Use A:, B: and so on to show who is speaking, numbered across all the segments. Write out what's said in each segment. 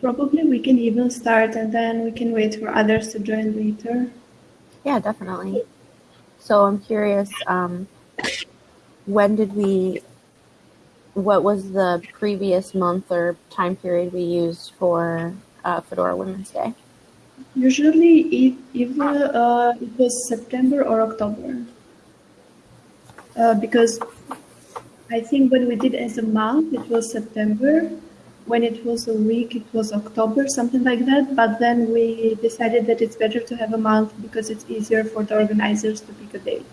A: Probably we can even start and then we can wait for others to join later.
B: Yeah, definitely. So I'm curious, um, when did we, what was the previous month or time period we used for uh, Fedora Women's Day?
A: Usually it, either uh, it was September or October. Uh, because I think when we did as a month, it was September. When it was a week, it was October, something like that. But then we decided that it's better to have a month because it's easier for the organizers to pick a date.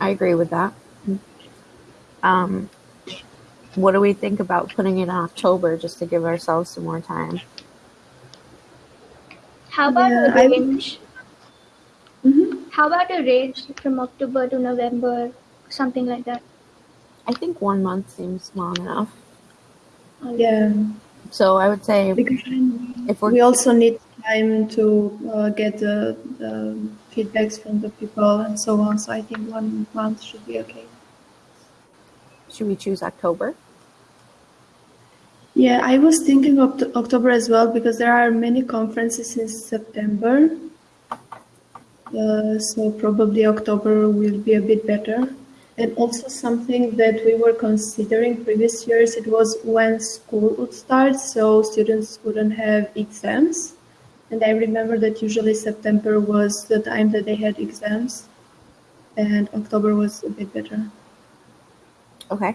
B: I agree with that. Um, what do we think about putting it in October just to give ourselves some more time?
C: How about
A: Yeah,
C: a
A: I-
C: range?
A: Mhm.
C: How about a range from October to November, something like that?
B: I think one month seems long enough.
A: Yeah,
B: So I would say
A: because
B: if
A: we also need time to uh, get the, the feedbacks from the people and so on. So I think one month should be okay.
B: should we choose October?
A: Yeah, I was thinking of October as well because there are many conferences in September. Uh, so probably October will be a bit better. And also something that we were considering previous years, it was when school would start, so students wouldn't have exams. And I remember that usually September was the time that they had exams, and October was a bit better.
B: Okay.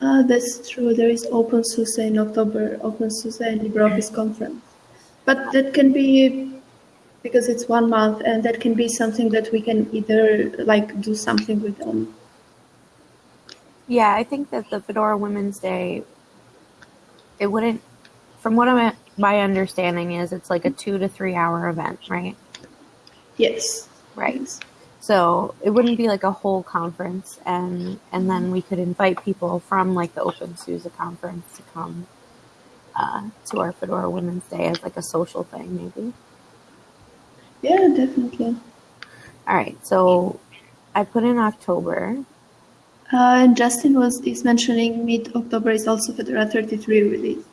A: Uh, that's true. There is Open OpenSUSE in October, Open OpenSUSE and LibreOffice conference. But that can be because it's one month, and that can be something that we can either like do something with them.
B: Yeah, I think that the Fedora Women's Day, it wouldn't, from what I'm, my understanding is, it's like a two to three hour event, right?
A: Yes.
B: Right. So it wouldn't be like a whole conference, and and then we could invite people from like the Open SUSE conference to come uh, to our Fedora Women's Day as like a social thing, maybe.
A: Yeah, definitely.
B: All right, so I put in October.
A: Uh, and Justin was is mentioning mid October is also Fedora 33 release,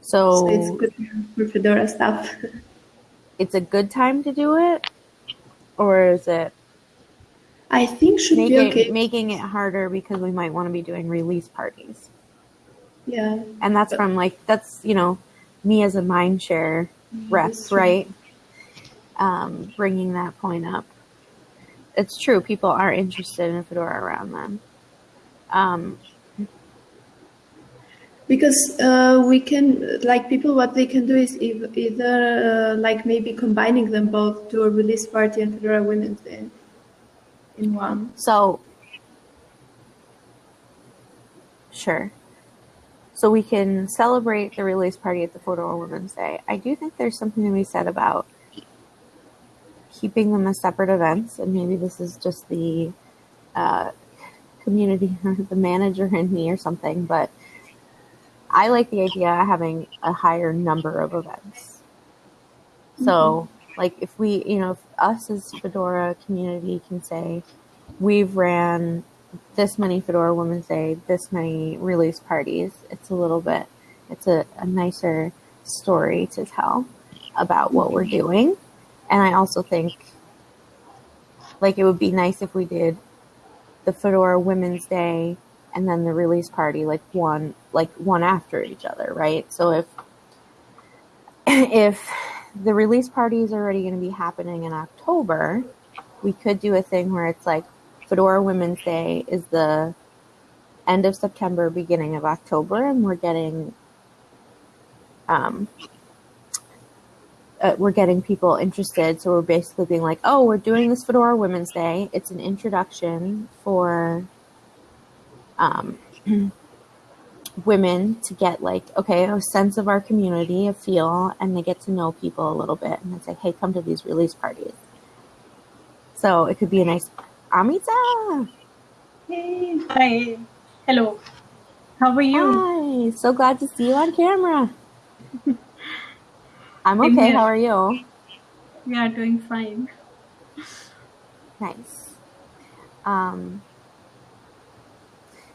B: So,
A: so it's good for Fedora stuff.
B: it's a good time to do it, or is it
A: I think should be
B: it,
A: okay.
B: making it harder because we might want to be doing release parties?
A: yeah.
B: And that's from like that's you know me as a mind share rep, right? Um, bringing that point up. It's true. People are interested in Fedora around them. Um,
A: Because uh, we can, like people, what they can do is eith- either uh, like maybe combining them both to a release party and Fedora Women's Day in one.
B: so sure. So we can celebrate the release party at the Fedora Women's Day. I do think there's something to be said about keeping them as separate events, and maybe this is just the uh, community, the manager in me or something, but I like the idea of having a higher number of events. So, like, if we, you know, if us as Fedora community can say, we've ran this many Fedora Women's Day, this many release parties, it's a little bit, it's a, a nicer story to tell about what we're doing. And I also think, like, it would be nice if we did the Fedora Women's Day and then the release party like one like one after each other, right? So if if the release party is already going to be happening in October, we could do a thing where it's like Fedora Women's Day is the end of September, beginning of October, and we're getting um, uh, we're getting people interested. So we're basically being like, oh, we're doing this Fedora Women's Day. It's an introduction for um, women to get like, okay, a sense of our community, a feel, and they get to know people a little bit. And it's like, hey, come to these release parties. So it could be a nice Amita.
D: Hey, hi. Hello. How are you?
B: Hi, so glad to see you on camera. I'm okay. How are you?
D: We are doing fine.
B: Nice. Um,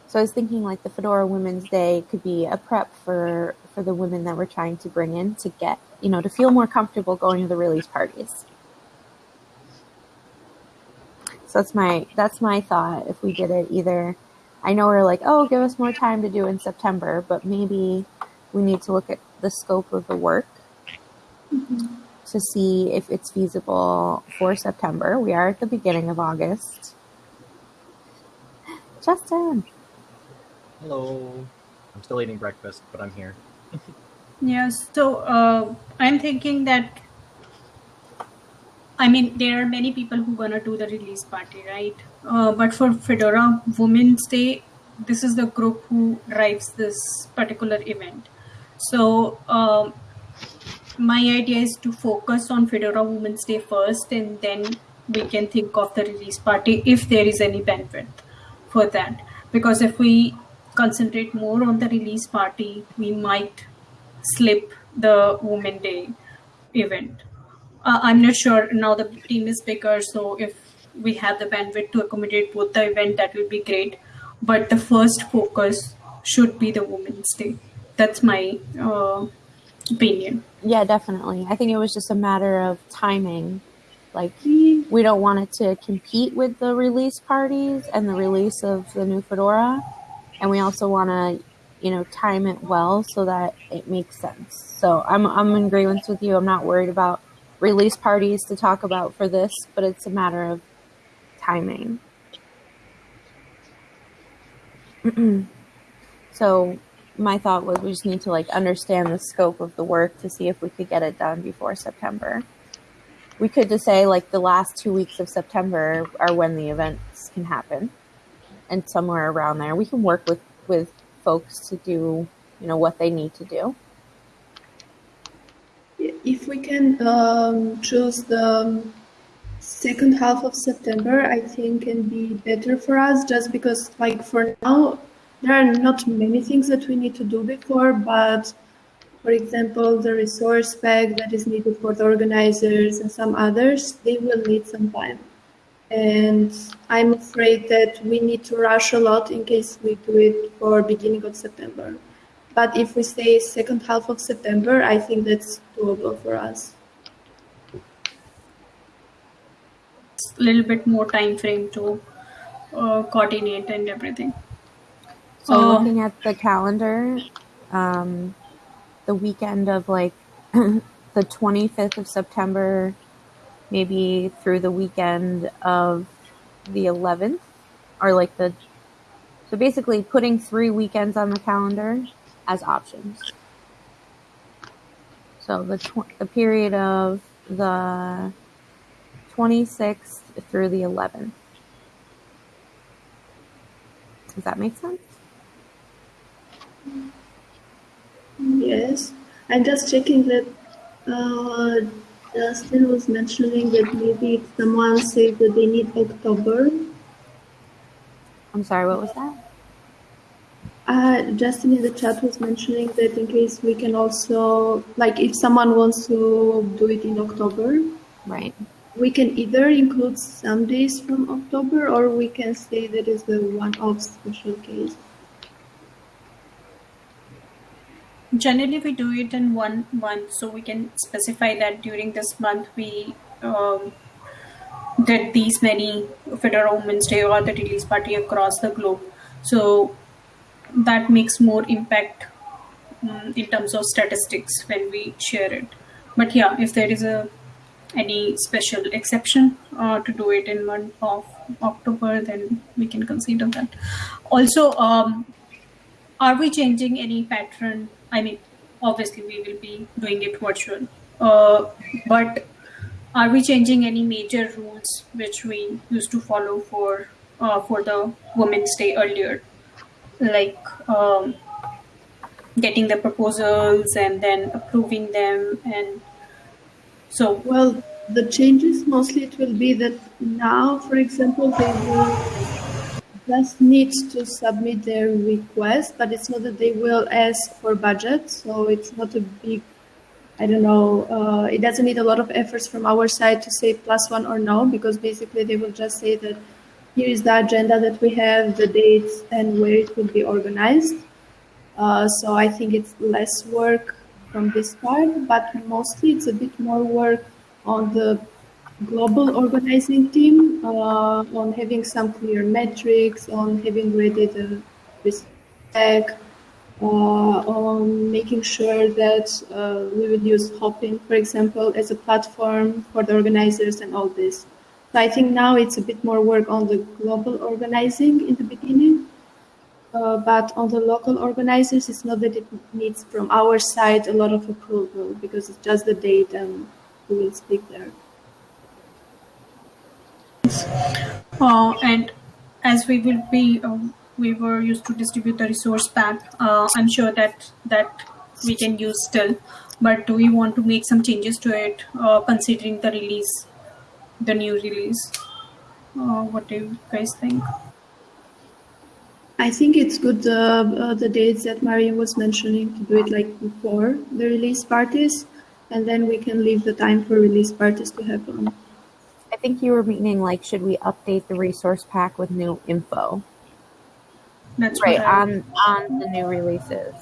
B: So I was thinking like the Fedora Women's Day could be a prep for for the women that we're trying to bring in to get you know to feel more comfortable going to the release parties. So that's my that's my thought. If we did it either, I know we're like, oh, give us more time to do in September, but maybe we need to look at the scope of the work to see if it's feasible for September. We are at the beginning of August. Justin.
E: Hello. I'm still eating breakfast, but I'm here.
D: Yeah, so uh, I'm thinking that I mean there are many people who gonna do the release party, right? Uh, but for Fedora Women's Day, this is the group who drives this particular event. So um, my idea is to focus on Fedora Women's Day first, and then we can think of the release party if there is any bandwidth for that. Because if we concentrate more on the release party, we might slip the Women Day event. Uh, I'm not sure now the team is bigger, so if we have the bandwidth to accommodate both the event, that will be great. But the first focus should be the Women's Day. That's my uh, opinion.
B: Yeah, definitely. I think it was just a matter of timing. Like, mm-hmm. we don't want it to compete with the release parties and the release of the new Fedora. And we also want to, you know, time it well so that it makes sense. So I'm, I'm in agreement with you. I'm not worried about release parties to talk about for this, but it's a matter of timing. so my thought was we just need to like understand the scope of the work to see if we could get it done before September. We could just say like the last two weeks of September are when the events can happen, and somewhere around there we can work with with folks to do you know what they need to do.
A: If we can um, choose the second half of September, I think can be better for us just because like for now there are not many things that we need to do before, but for example, the resource pack that is needed for the organizers and some others, they will need some time. And I'm afraid that we need to rush a lot in case we do it for beginning of September. But if we say second half of September, I think that's doable for us.
D: a little bit more time frame to uh, coordinate and everything.
B: So
D: Uh,
B: looking at the calendar, um, the weekend of like the 25th of September, maybe through the weekend of the 11th, or like the so basically putting three weekends on the calendar as options. So the tw- the period of the 26th through the 11th. Does that make sense?
A: Yes, I'm just checking that uh, Justin was mentioning that maybe if someone said that they need October.
B: I'm sorry, what was that?
A: Uh, Justin in the chat was mentioning that in case we can also, like, if someone wants to do it in October,
B: Right.
A: we can either include some days from October or we can say that is the one-off special case.
D: Generally, we do it in one month, so we can specify that during this month we um, did these many Fedora Women's Day or the release party across the globe. So that makes more impact um, in terms of statistics when we share it. But yeah, if there is a any special exception uh, to do it in month of October, then we can consider that. Also, um, are we changing any pattern? I mean, obviously we will be doing it virtual, uh, but are we changing any major rules which we used to follow for uh, for the Women's Day earlier, like um, getting the proposals and then approving them, and so?
A: Well, the changes mostly it will be that now, for example, they will just need to submit their request, but it's not that they will ask for budget. So it's not a big, I don't know, uh, it doesn't need a lot of efforts from our side to say plus one or no, because basically they will just say that here is the agenda that we have, the dates, and where it will be organized. Uh, so I think it's less work from this part, but mostly it's a bit more work on the global organizing team, uh, on having some clear metrics, on having ready the respect, uh, on making sure that uh, we will use Hopin, for example, as a platform for the organizers and all this. So I think now it's a bit more work on the global organizing in the beginning, uh, but on the local organizers, it's not that it needs from our side a lot of approval because it's just the date and we will speak there.
D: Uh, and as we will be, um, we were used to distribute the resource pack. Uh, I'm sure that that we can use still, but do we want to make some changes to it, uh, considering the release, the new release? Uh, what do you guys think?
A: I think it's good uh, uh, the dates that Maria was mentioning to do it like before the release parties, and then we can leave the time for release parties to happen.
B: I think you were meaning like, should we update the resource pack with new info?
D: That's
B: Right
D: I-
B: on on the new releases.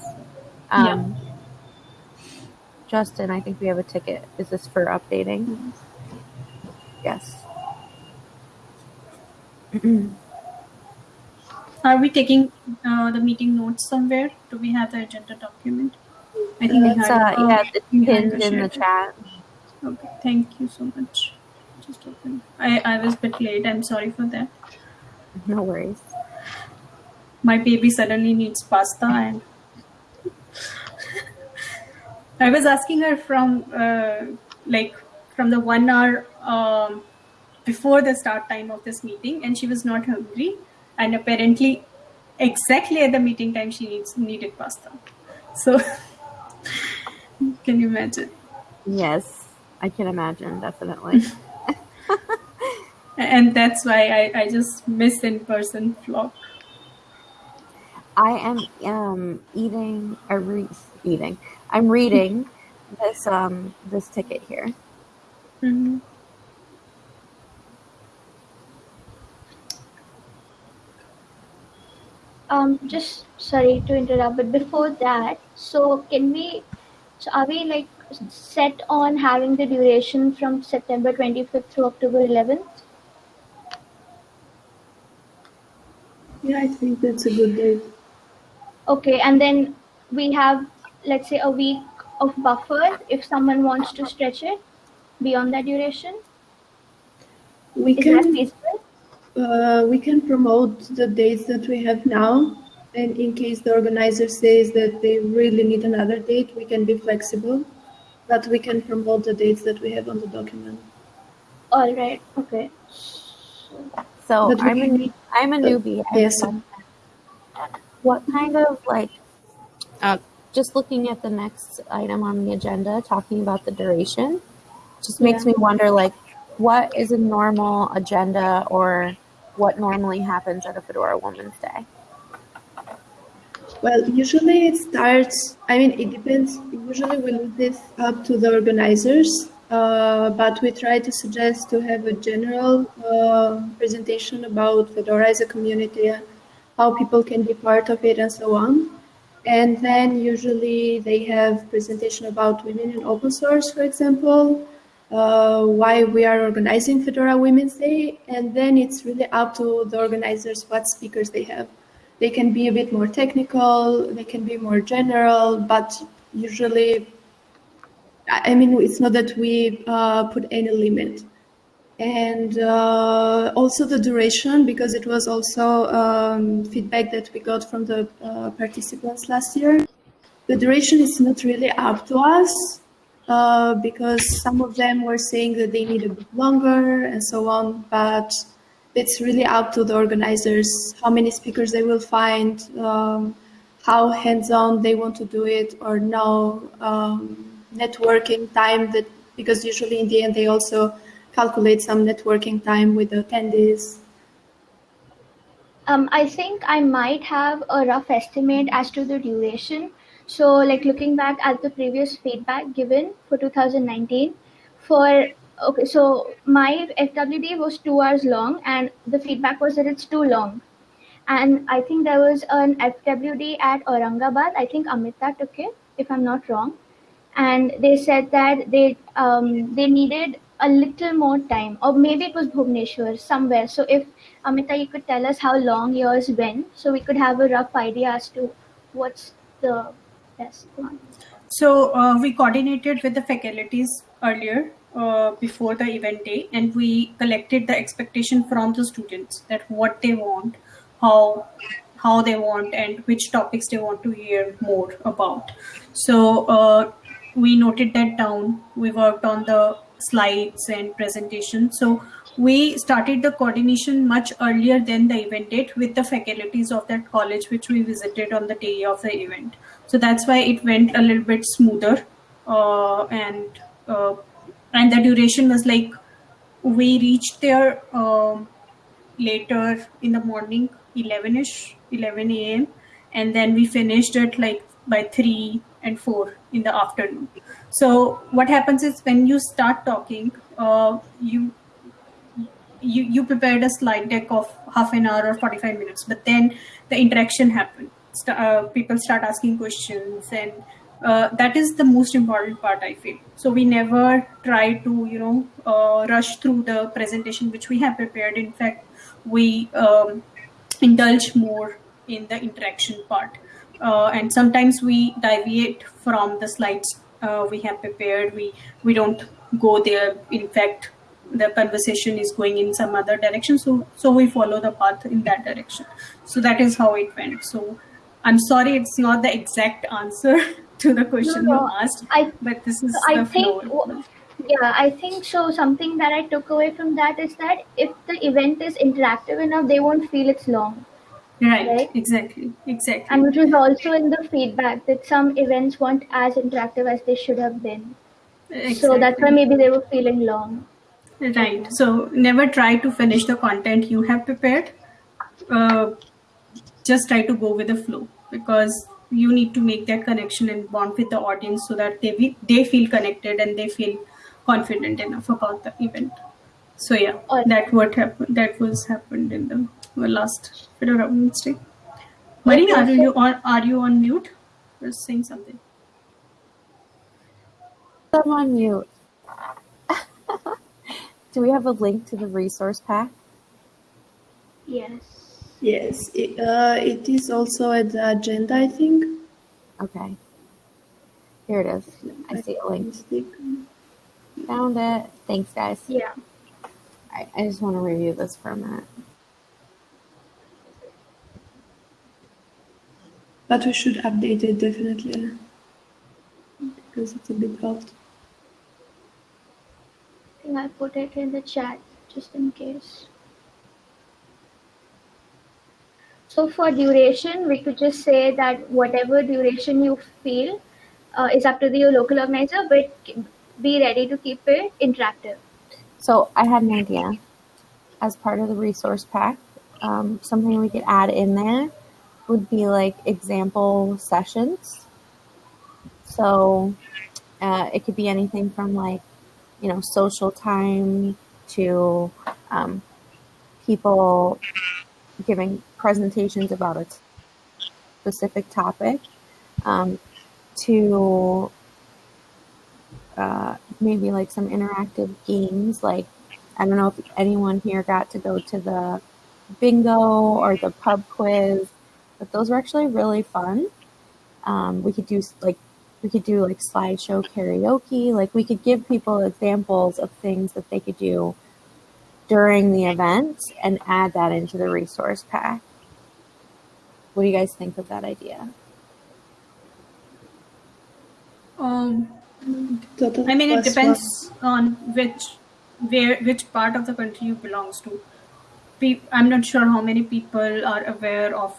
B: Um, Justin, I think we have a ticket. Is this for updating? Yes.
D: Are we taking uh, the meeting notes somewhere? Do we have the agenda document? I think we
B: It's,
D: had.
B: uh, yeah, it's pinned in the chat.
D: Okay, thank you so much. Just open. I, I was a bit late. I'm sorry for that.
B: No worries.
D: My baby suddenly needs pasta, and I was asking her from uh, like from the one hour um, before the start time of this meeting, and she was not hungry, and apparently, exactly at the meeting time, she needs needed pasta. So, can you imagine?
B: Yes, I can imagine. Definitely.
D: And that's why I, I just miss in person vlog.
B: I am um, eating or re- eating. I'm reading this um this ticket here.
D: Mm-hmm.
C: Um, just sorry to interrupt, but before that, so can we, so are we like set on having the duration from September 25th through October 11th?
A: Yeah, I think that's a good date.
C: Okay, and then we have, let's say, a week of buffer if someone wants to stretch it beyond that duration.
A: We
C: Is
A: can uh, we can promote the dates that we have now, and in case the organizer says that they really need another date, we can be flexible, but we can promote the dates that we have on the document.
C: All right. Okay.
B: So
A: But
B: I'm a
A: can-
B: new, I'm a newbie. I
A: yes.
B: have a question. What kind of like uh, just looking at the next item on the agenda, talking about the duration, just makes
A: Yeah.
B: me wonder like what is a normal agenda or what normally happens at a Fedora Women's Day?
A: Well, usually it starts, I mean, it depends. Usually we leave this up to the organizers, uh, but we try to suggest to have a general uh, presentation about Fedora as a community, how people can be part of it, and so on. And then usually they have presentation about women in open source, for example, uh, why we are organizing Fedora Women's Day, and then it's really up to the organizers what speakers they have. They can be a bit more technical, they can be more general, but usually, I mean, it's not that we uh, put any limit. And uh, also the duration, because it was also um, feedback that we got from the uh, participants last year. The duration is not really up to us uh, because some of them were saying that they need a bit longer and so on, but it's really up to the organizers how many speakers they will find, um, how hands-on they want to do it, or no um, networking time. That because usually in the end they also calculate some networking time with the attendees.
C: Um, I think I might have a rough estimate as to the duration. So, like looking back at the previous feedback given for 2019, for okay, so my FWD was two hours long, and the feedback was that it's too long. And I think there was an FWD at Aurangabad. I think Amita took it, if I'm not wrong. And they said that they um, they needed a little more time, or maybe it was Bhubaneswar somewhere. So if Amita, you could tell us how long yours went, so we could have a rough idea as to what's the best one.
D: So uh, we coordinated with the faculties earlier uh, before the event day, and we collected the expectation from the students that what they want, how how they want, and which topics they want to hear more about. So uh, we noted that down. We worked on the slides and presentation. So we started the coordination much earlier than the event date with the faculties of that college, which we visited on the day of the event. So that's why it went a little bit smoother, uh, and uh, and the duration was like we reached there um, later in the morning, 11ish, 11 a.m., and then we finished it like by three and four in the afternoon. So what happens is when you start talking, uh, you you you prepared a slide deck of half an hour or 45 minutes, but then the interaction happened. Uh, people start asking questions, and uh, that is the most important part. I feel so. We never try to you know uh, rush through the presentation which we have prepared. In fact, we um, indulge more in the interaction part. Uh, and sometimes we deviate from the slides uh, we have prepared. We we don't go there. In fact, the conversation is going in some other direction. So so we follow the path in that direction. So that is how it went. So I'm sorry, it's not the exact answer to the question
C: No, no,
D: you asked,
C: I
D: but this is
C: I
D: the
C: think yeah, I think so. Something that I took away from that is that if the event is interactive enough, they won't feel it's long,
D: Right,
C: right?
D: exactly, exactly.
C: And which was also in the feedback that some events weren't as interactive as they should have been. So that's why maybe they were feeling long.
D: Right. So never try to finish the content you have prepared. Uh, just try to go with the flow because you need to make that connection and bond with the audience so that they be, they feel connected and they feel confident enough about the event. So yeah,
C: Or
D: that what happened. That was happened in the last Fedora Women's Day. Marie, are you on? Are you on mute? You're saying something.
B: I'm on mute. Do we have a link to the resource pack?
C: yes.
A: Yes, it, uh, it is also at the agenda, I think.
B: Okay. Here it is. I see it linked. Found it. Thanks, guys.
C: Yeah.
B: I, I just want to review this for a minute.
A: But we should update it definitely because it's a bit old.
C: I think I put it in the chat just in case. So for duration, we could just say that whatever duration you feel uh, is up to the local organizer, but be ready to keep it interactive.
B: So I had an idea as part of the resource pack. Um, something we could add in there would be like example sessions. So uh, it could be anything from like, you know, social time to um, people giving presentations about a specific topic um, to uh, maybe like some interactive games. Like, I don't know if anyone here got to go to the bingo or the pub quiz, but those were actually really fun. Um, we could do like we could do like slideshow karaoke. Like we could give people examples of things that they could do during the event and add that into the resource pack. What do you guys think of that idea?
D: Um, I mean, it
A: cost
D: depends on which where which part of the country you belongs to. Pe- I'm not sure how many people are aware of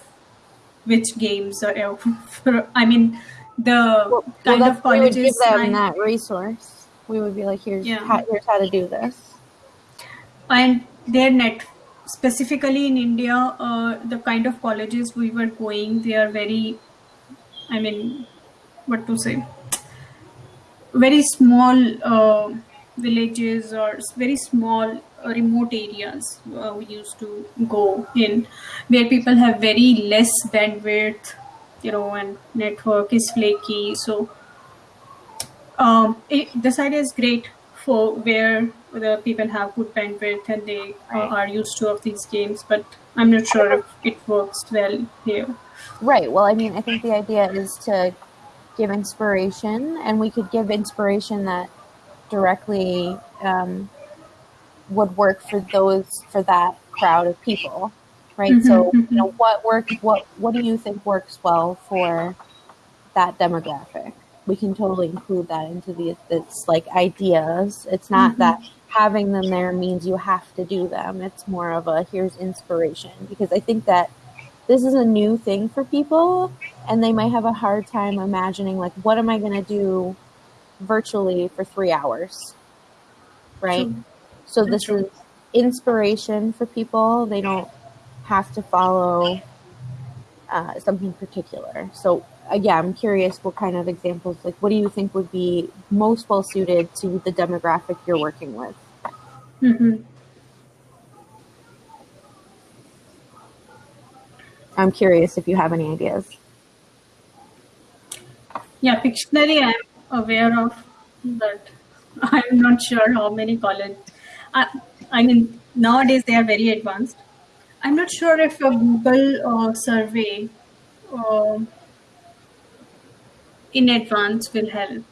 D: which games are. I mean, the kind
B: that's-
D: of
B: we would give them
D: and-
B: that resource. We would be like, here's
D: Yeah.
B: how, here's how to do this.
D: and their net specifically in india uh, the kind of colleges we were going they are very i mean what to say? Very small uh, villages or very small uh, remote areas uh, we used to go in where people have very less bandwidth you know and network is flaky. So um, it, this idea is great for where the people have good bandwidth and they uh,
B: Right.
D: are used to of these games but i'm not sure if it works well here
B: Right. Well, I mean, I think the idea is to give inspiration, and we could give inspiration that directly um, would work for those for that crowd of people, right? So,
D: Mhm,
B: you know, what works? What What do you think works well for that demographic? We can totally include that into the it's like ideas. It's not that having them there means you have to do them. It's more of a here's inspiration because I think that this is a new thing for people and they might have a hard time imagining like what am i going to do virtually for three hours right
D: True.
B: so this
D: True.
B: is inspiration for people they don't have to follow uh, something particular so again i'm curious what kind of examples like what do you think would be most well suited to the demographic you're working with
D: hmm
B: i'm curious if you have any ideas
D: Yeah, Pictionary I'm aware of, but I'm not sure how many college. I, I mean, nowadays they are very advanced. I'm not sure if a Google uh, survey um in advance will help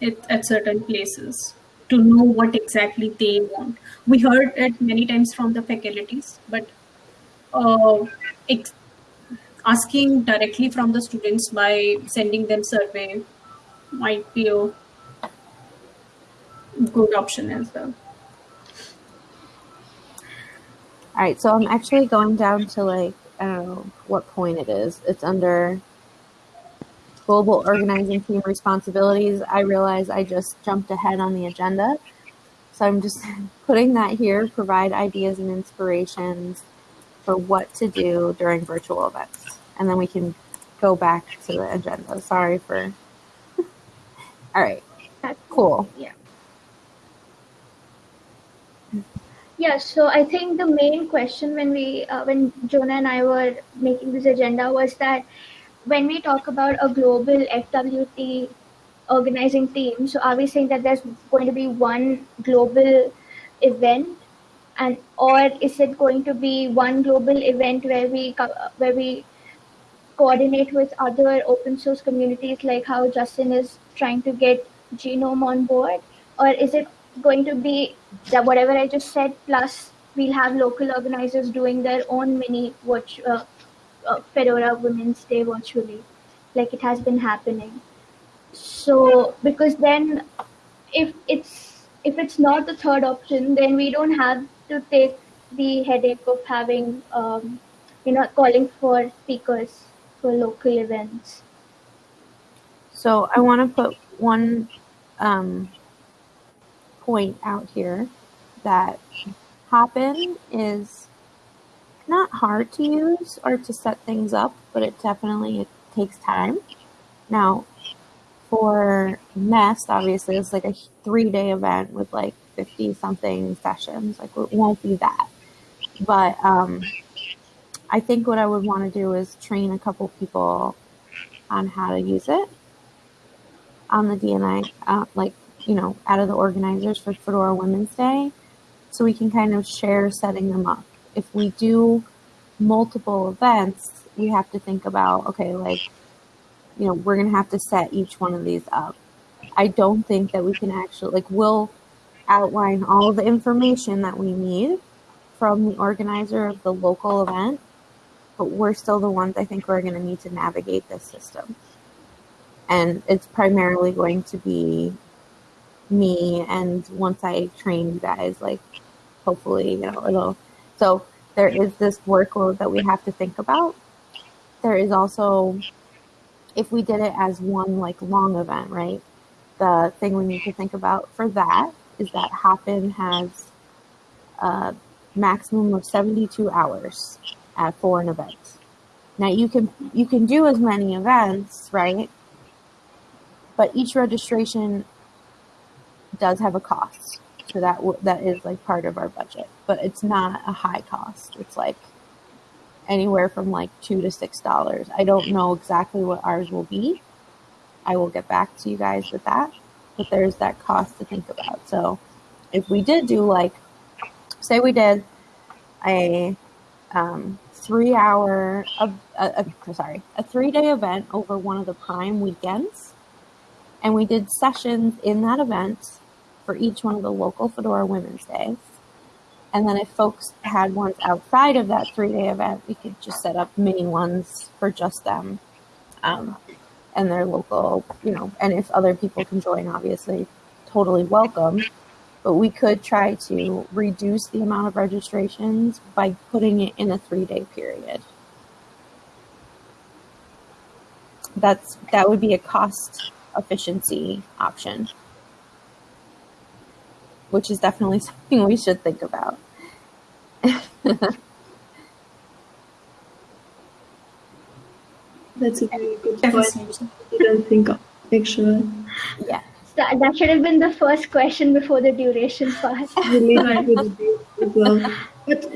D: it at certain places to know what exactly they want. We heard it many times from the faculties, but uh, asking directly from the students by sending them survey might be a good option as well.
B: All right, so I'm actually going down to like I don't know what point it is. It's under global organizing team responsibilities. I realize I just jumped ahead on the agenda, so I'm just putting that here. Provide ideas and inspirations for what to do during virtual events, and then we can go back to the agenda. Sorry for. All right, cool.
C: Yeah. Yeah, so I think the main question when we, uh, when Jonah and I were making this agenda was that when we talk about a global FWD organizing team, so are we saying that there's going to be one global event, and or is it going to be one global event where we where we coordinate with other open source communities, like how Justin is trying to get GNOME on board, or is it going to be that whatever I just said plus we'll have local organizers doing their own mini watch uh, uh, Fedora Women's Day virtually, like it has been happening. So because then, if it's if it's not the third option, then we don't have to take the headache of having um, you know calling for speakers for local events.
B: So I want to put one um, point out here that Hopin is not hard to use or to set things up, but it definitely it takes time. Now, for Nest, obviously, it's like a three day event with like 50 something sessions. Like, it won't be that. But um, I think what I would want to do is train a couple people on how to use it on the D&I, uh, like, you know, out of the organizers for Fedora Women's Day. So we can kind of share setting them up. If we do multiple events, we have to think about, okay, like, you know, we're going to have to set each one of these up. I don't think that we can actually, like, we'll outline all the information that we need from the organizer of the local event, but we're still the ones I think we're going to need to navigate this system. And it's primarily going to be me, and once I train you guys, like, hopefully, you know, it'll. So there is this workload that we have to think about. There is also, if we did it as one like long event, right? The thing we need to think about for that is that Hopin has a maximum of 72 hours at, for an event. Now you can you can do as many events, right? But each registration does have a cost. That that is like part of our budget, but it's not a high cost. It's like anywhere from like two to six dollars. I don't know exactly what ours will be. I will get back to you guys with that, but there's that cost to think about. So if we did do like, say we did a um, three hour, a, a, a, sorry, a three day event over one of the prime weekends, and we did sessions in that event for each one of the local Fedora Women's Days. And then if folks had ones outside of that three day event, we could just set up mini ones for just them um, and their local, you know, and if other people can join, obviously, totally welcome. But we could try to reduce the amount of registrations by putting it in a three day period. That's that would be a cost efficiency option which is definitely something we should think about.
A: That's a very good point.
D: Definitely.
A: I didn't think of actually.
B: yeah.
C: That, that should have been the first question before the duration part.
A: Related to the dates well. But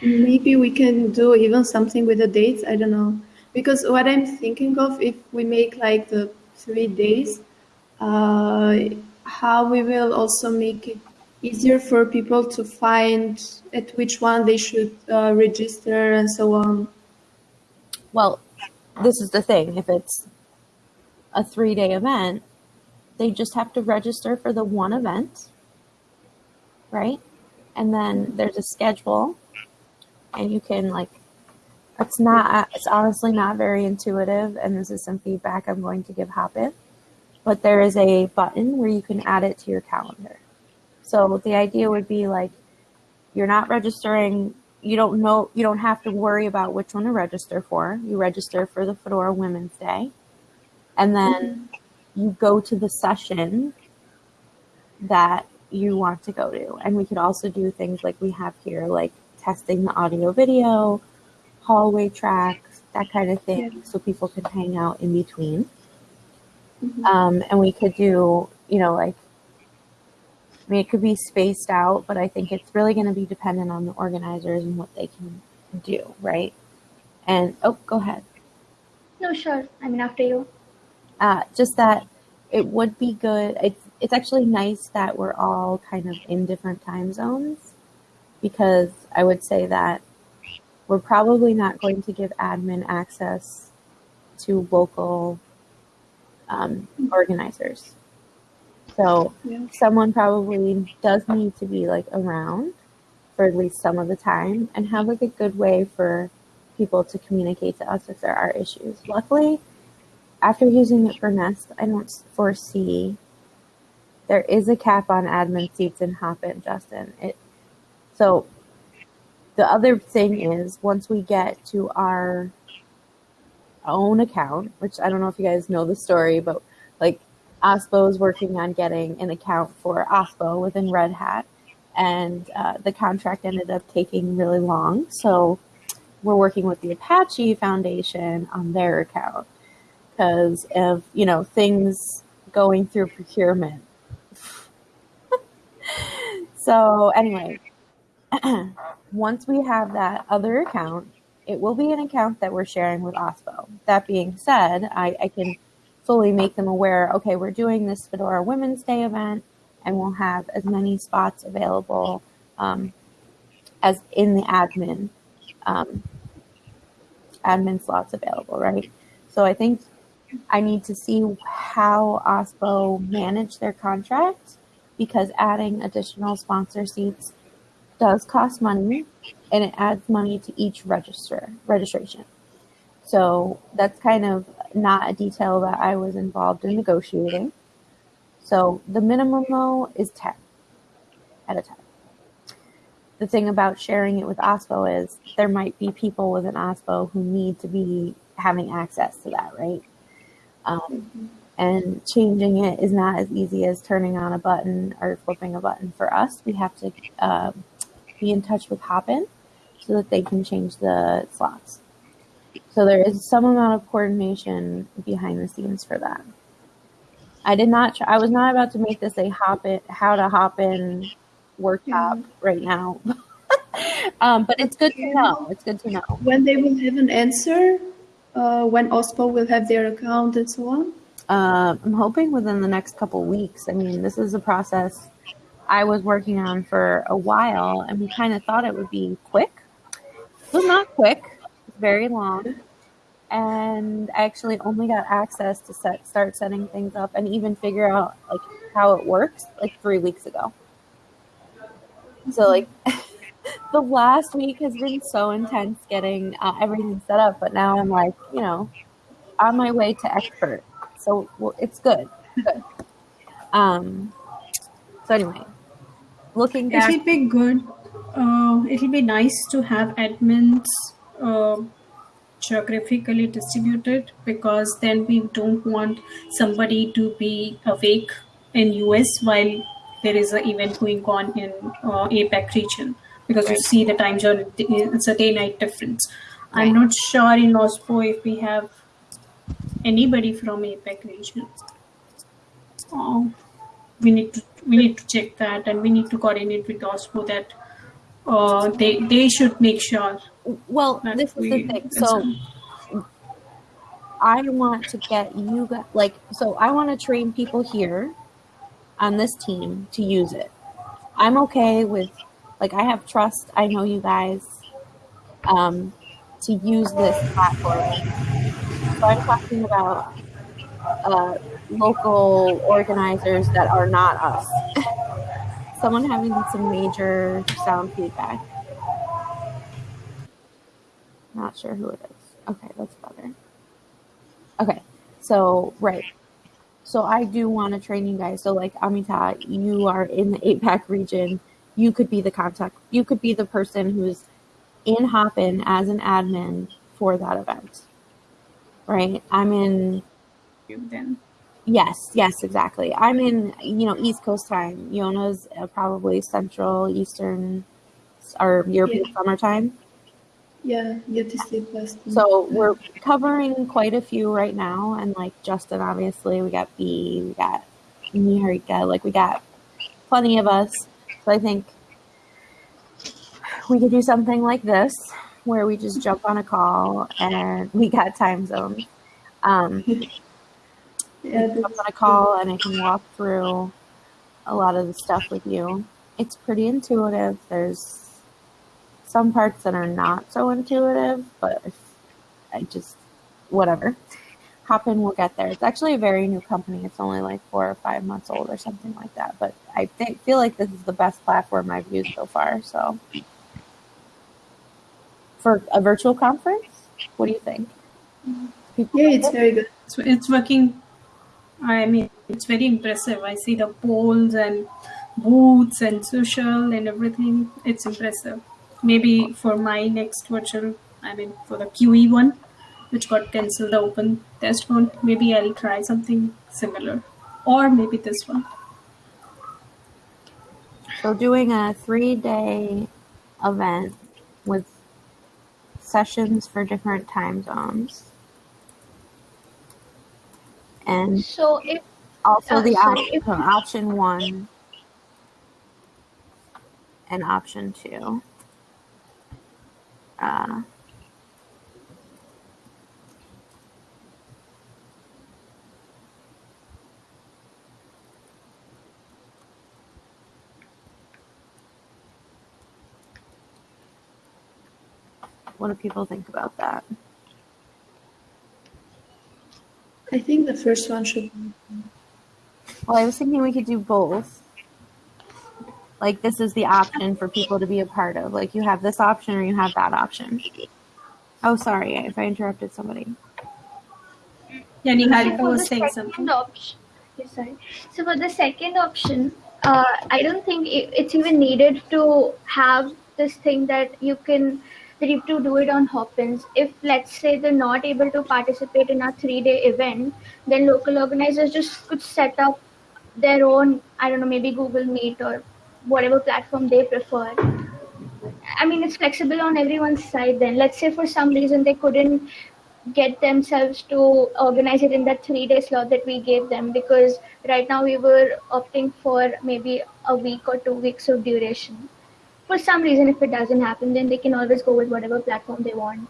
A: maybe we can do even something with the dates. I don't know. Because what I'm thinking of, if we make like the three days, uh, how we will also make it easier for people to find at which one they should uh, register and so on.
B: Well, this is the thing. If it's a three day event, they just have to register for the one event, right? And then there's a schedule, and you can like. It's not. It's honestly not very intuitive, and this is some feedback I'm going to give Hopin. But there is a button where you can add it to your calendar. So the idea would be like, you're not registering. You don't know. You don't have to worry about which one to register for. You register for the Fedora Women's Day, and then you go to the session that you want to go to. And we could also do things like we have here, like testing the audio video, hallway tracks, that kind of thing, so people can hang out in between.
A: Mhm.
B: Um, and we could do, you know, like, I mean, it could be spaced out, but I think it's really going to be dependent on the organizers and what they can do, right? And, oh, go ahead.
C: No, sure. I mean, after you.
B: uh, just that it would be good. It's it's actually nice that we're all kind of in different time zones because I would say that we're probably not going to give admin access to local um, organizers. So
A: Yeah.
B: someone probably does need to be like around for at least some of the time and have like a good way for people to communicate to us if there are issues. Luckily, after using it for Nest, I don't foresee there is a cap on admin seats in Hopin, Justin. It so the other thing is once we get to our own account, which I don't know if you guys know the story, but like OSPO is working on getting an account for OSPO within Red Hat, and uh, the contract ended up taking really long. So we're working with the Apache Foundation on their account because of you know things going through procurement. so anyway, once we have that other account, it will be an account that we're sharing with OSPO. That being said, I, I can fully make them aware, okay, we're doing this Fedora Women's Day event and we'll have as many spots available um, as in the admin um, admin slots available, right? So I think I need to see how OSPO manage their contract because adding additional sponsor seats does cost money and it adds money to each register registration. So that's kind of not a detail that I was involved in negotiating. So the minimum is 10 at a time. The thing about sharing it with OSPO is there might be people within OSPO who need to be having access to that, right? Um, and changing it is not as easy as turning on a button or flipping a button for us. We have to uh, be in touch with Hopin so that they can change the slots. So there is some amount of coordination behind the scenes for that. I did not. Try, I was not about to make this a Hopin, how to Hopin workshop right now. um, but it's good to know. It's good to know.
A: When they will have an answer, uh, when OSPO will have their account and so on.
B: Uh, I'm hoping within the next couple weeks. I mean, this is a process I was working on for a while, and we kind of thought it would be quick. It was not quick. Very long and I actually only got access to set start setting things up and even figure out like how it works like three weeks ago. So like the last week has been so intense getting uh, everything set up, but now I'm like you know on my way to expert. So well, it's good. Good. Um. So anyway, looking back,
D: it'll be good. Uh, it'll be nice to have admins. Uh, geographically distributed because then we don't want somebody to be awake in US while there is an event going on in uh, APAC region because right. you see the time zone it's a day night difference. Right. I'm not sure in OSPO if we have anybody from APAC region. Oh, we need to we need to check that and we need to coordinate with OSPO that uh, they they should make sure
B: well, this is the thing. So I want to get you guys, like, so I want to train people here on this team to use it. I'm okay with, like, I have trust. I know you guys um, to use this platform. So I'm talking about uh, local organizers that are not us. Someone having some major sound feedback. Not sure who it is. Okay, that's better. Okay, so right. So I do want to train you guys. So like Amita, you are in the APAC region. You could be the contact. You could be the person who's in Hopin as an admin for that event. Right? I'm in.
D: Then.
B: Yes, yes, exactly. I'm in, you know, East Coast time. Yona's uh, probably Central, Eastern, or European yeah. summertime.
A: Yeah, you get to sleep less.
B: So we're covering quite a few right now, and like Justin, obviously, we got B, we got Niharika, like we got plenty of us. So I think we could do something like this, where we just jump on a call and we got time zones. Um, jump on a call and I can walk through a lot of the stuff with you. It's pretty intuitive. There's some parts that are not so intuitive, but I just, whatever. Hop in, we'll get there. It's actually a very new company. It's only like four or five months old or something like that. But I think, feel like this is the best platform I've used so far. So, for a virtual conference, what do you think?
A: People yeah, it's very good.
D: It's, it's working. I mean, it's very impressive. I see the polls and booths and social and everything. It's impressive maybe for my next virtual, I mean, for the QE one, which got cancelled, the open test one, maybe I'll try something similar, or maybe this one.
B: So, doing a three day event with sessions for different time zones. And
C: so if
B: also uh, the op- if, option one and option two. Uh, what do people think about that?
A: I think the first one should.
B: Well, I was thinking we could do both like this is the option for people to be a part of. Like you have this option or you have that option. Oh, sorry if I interrupted somebody.
D: Yeah, Niharika was saying something.
C: Option, sorry. So for the second option, uh, I don't think it's even needed to have this thing that you can you to do it on Hopins. If let's say they're not able to participate in a three-day event, then local organizers just could set up their own, I don't know, maybe Google Meet or whatever platform they prefer. I mean, it's flexible on everyone's side then. Let's say for some reason they couldn't get themselves to organize it in that three day slot that we gave them because right now we were opting for maybe a week or two weeks of duration. For some reason, if it doesn't happen, then they can always go with whatever platform they want.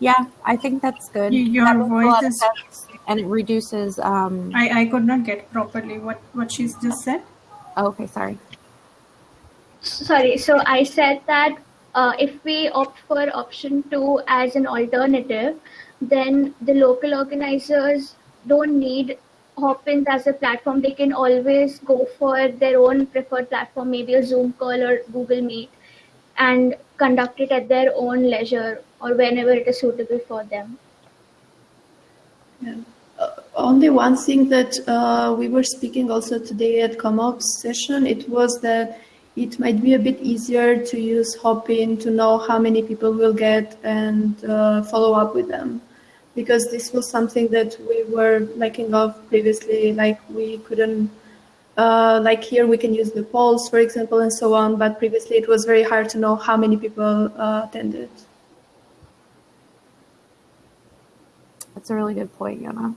B: Yeah, I think that's good.
D: Your
B: That
D: voice is-
B: and it reduces. Um,
D: I, I could not get properly what, what she's just said.
B: oh, okay, sorry.
C: Sorry, so I said that uh, if we opt for option two as an alternative, then the local organizers don't need Hopins as a platform. They can always go for their own preferred platform, maybe a Zoom call or Google Meet, and conduct it at their own leisure or whenever it is suitable for them.
A: Yeah. Uh, only one thing that uh, we were speaking also today at ComOps session, it was that it might be a bit easier to use Hopin to know how many people will get and uh, follow up with them. Because this was something that we were lacking of previously, like we couldn't, uh, like here we can use the polls, for example, and so on, but previously it was very hard to know how many people uh, attended.
B: That's a really good point, Yona.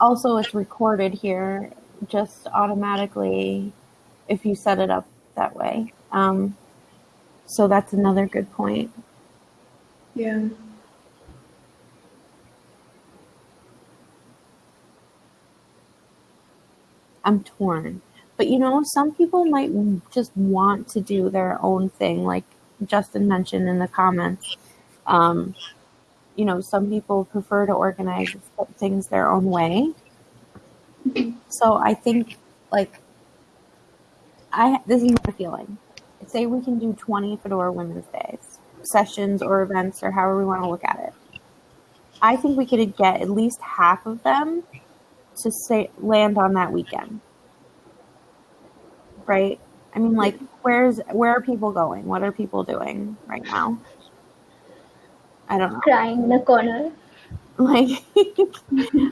B: Also, it's recorded here just automatically if you set it up that way. Um, so that's another good point.
A: Yeah.
B: I'm torn. But you know, some people might just want to do their own thing, like Justin mentioned in the comments. Um, you know, some people prefer to organize things their own way. So I think, like, I this is my feeling. Say we can do 20 Fedora Women's Days sessions or events or however we want to look at it. I think we could get at least half of them to say land on that weekend. Right? I mean like where's where are people going? What are people doing right now? I don't know.
C: Crying in a corner.
B: Like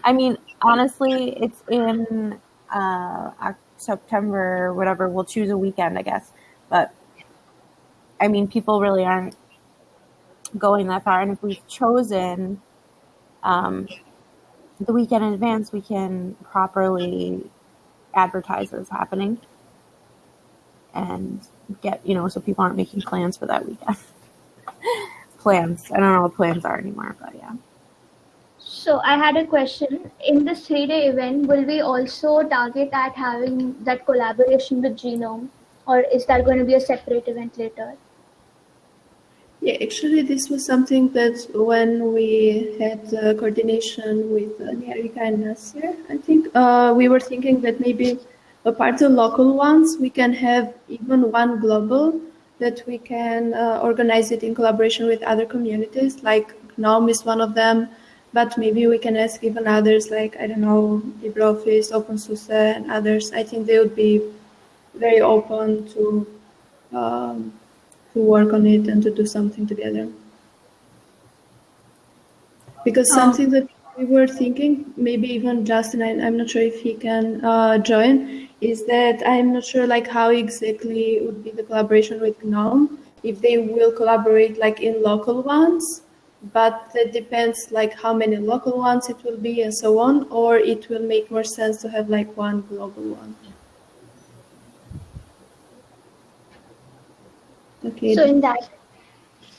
B: I mean honestly it's in uh September whatever we'll choose a weekend I guess. But I mean people really aren't going that far. And if we've chosen um the weekend in advance we can properly advertise that it's happening and get you know so people aren't making plans for that weekend. Plans. I don't know what plans are anymore but yeah.
C: So I had a question. In this three-day event, will we also target at having that collaboration with GNOME, or is that going to be a separate event later?
A: Yeah, actually, this was something that when we had uh, coordination with uh, and Nasir, I think uh, we were thinking that maybe apart the local ones, we can have even one global that we can uh, organize it in collaboration with other communities, like GNOME is one of them, but maybe we can ask even others, like, I don't know, LibreOffice, OpenSUSE, and others. I think they would be very open to um, to work on it and to do something together. Because
D: Um,
A: something that we were thinking, maybe even Justin, I, I'm not sure if he can uh, join, is that I'm not sure like how exactly would be the collaboration with GNOME, if they will collaborate like in local ones, but that depends like how many local ones it will be and so on, or it will make more sense to have like one global one. Okay,
C: So in that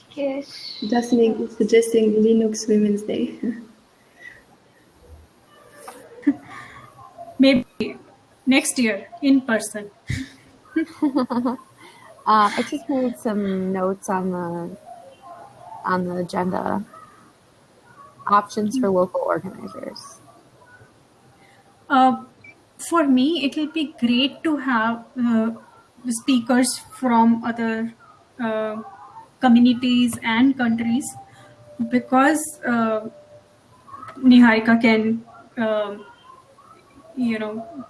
C: case,
A: Justin is suggesting Linux Women's Day.
D: Maybe next year in person.
B: uh, i just made some notes on the on the agenda options for local organizers
D: Uh, for me, it will be great to have uh, the speakers from other uh, communities and countries because uh, Niharika can, um you know,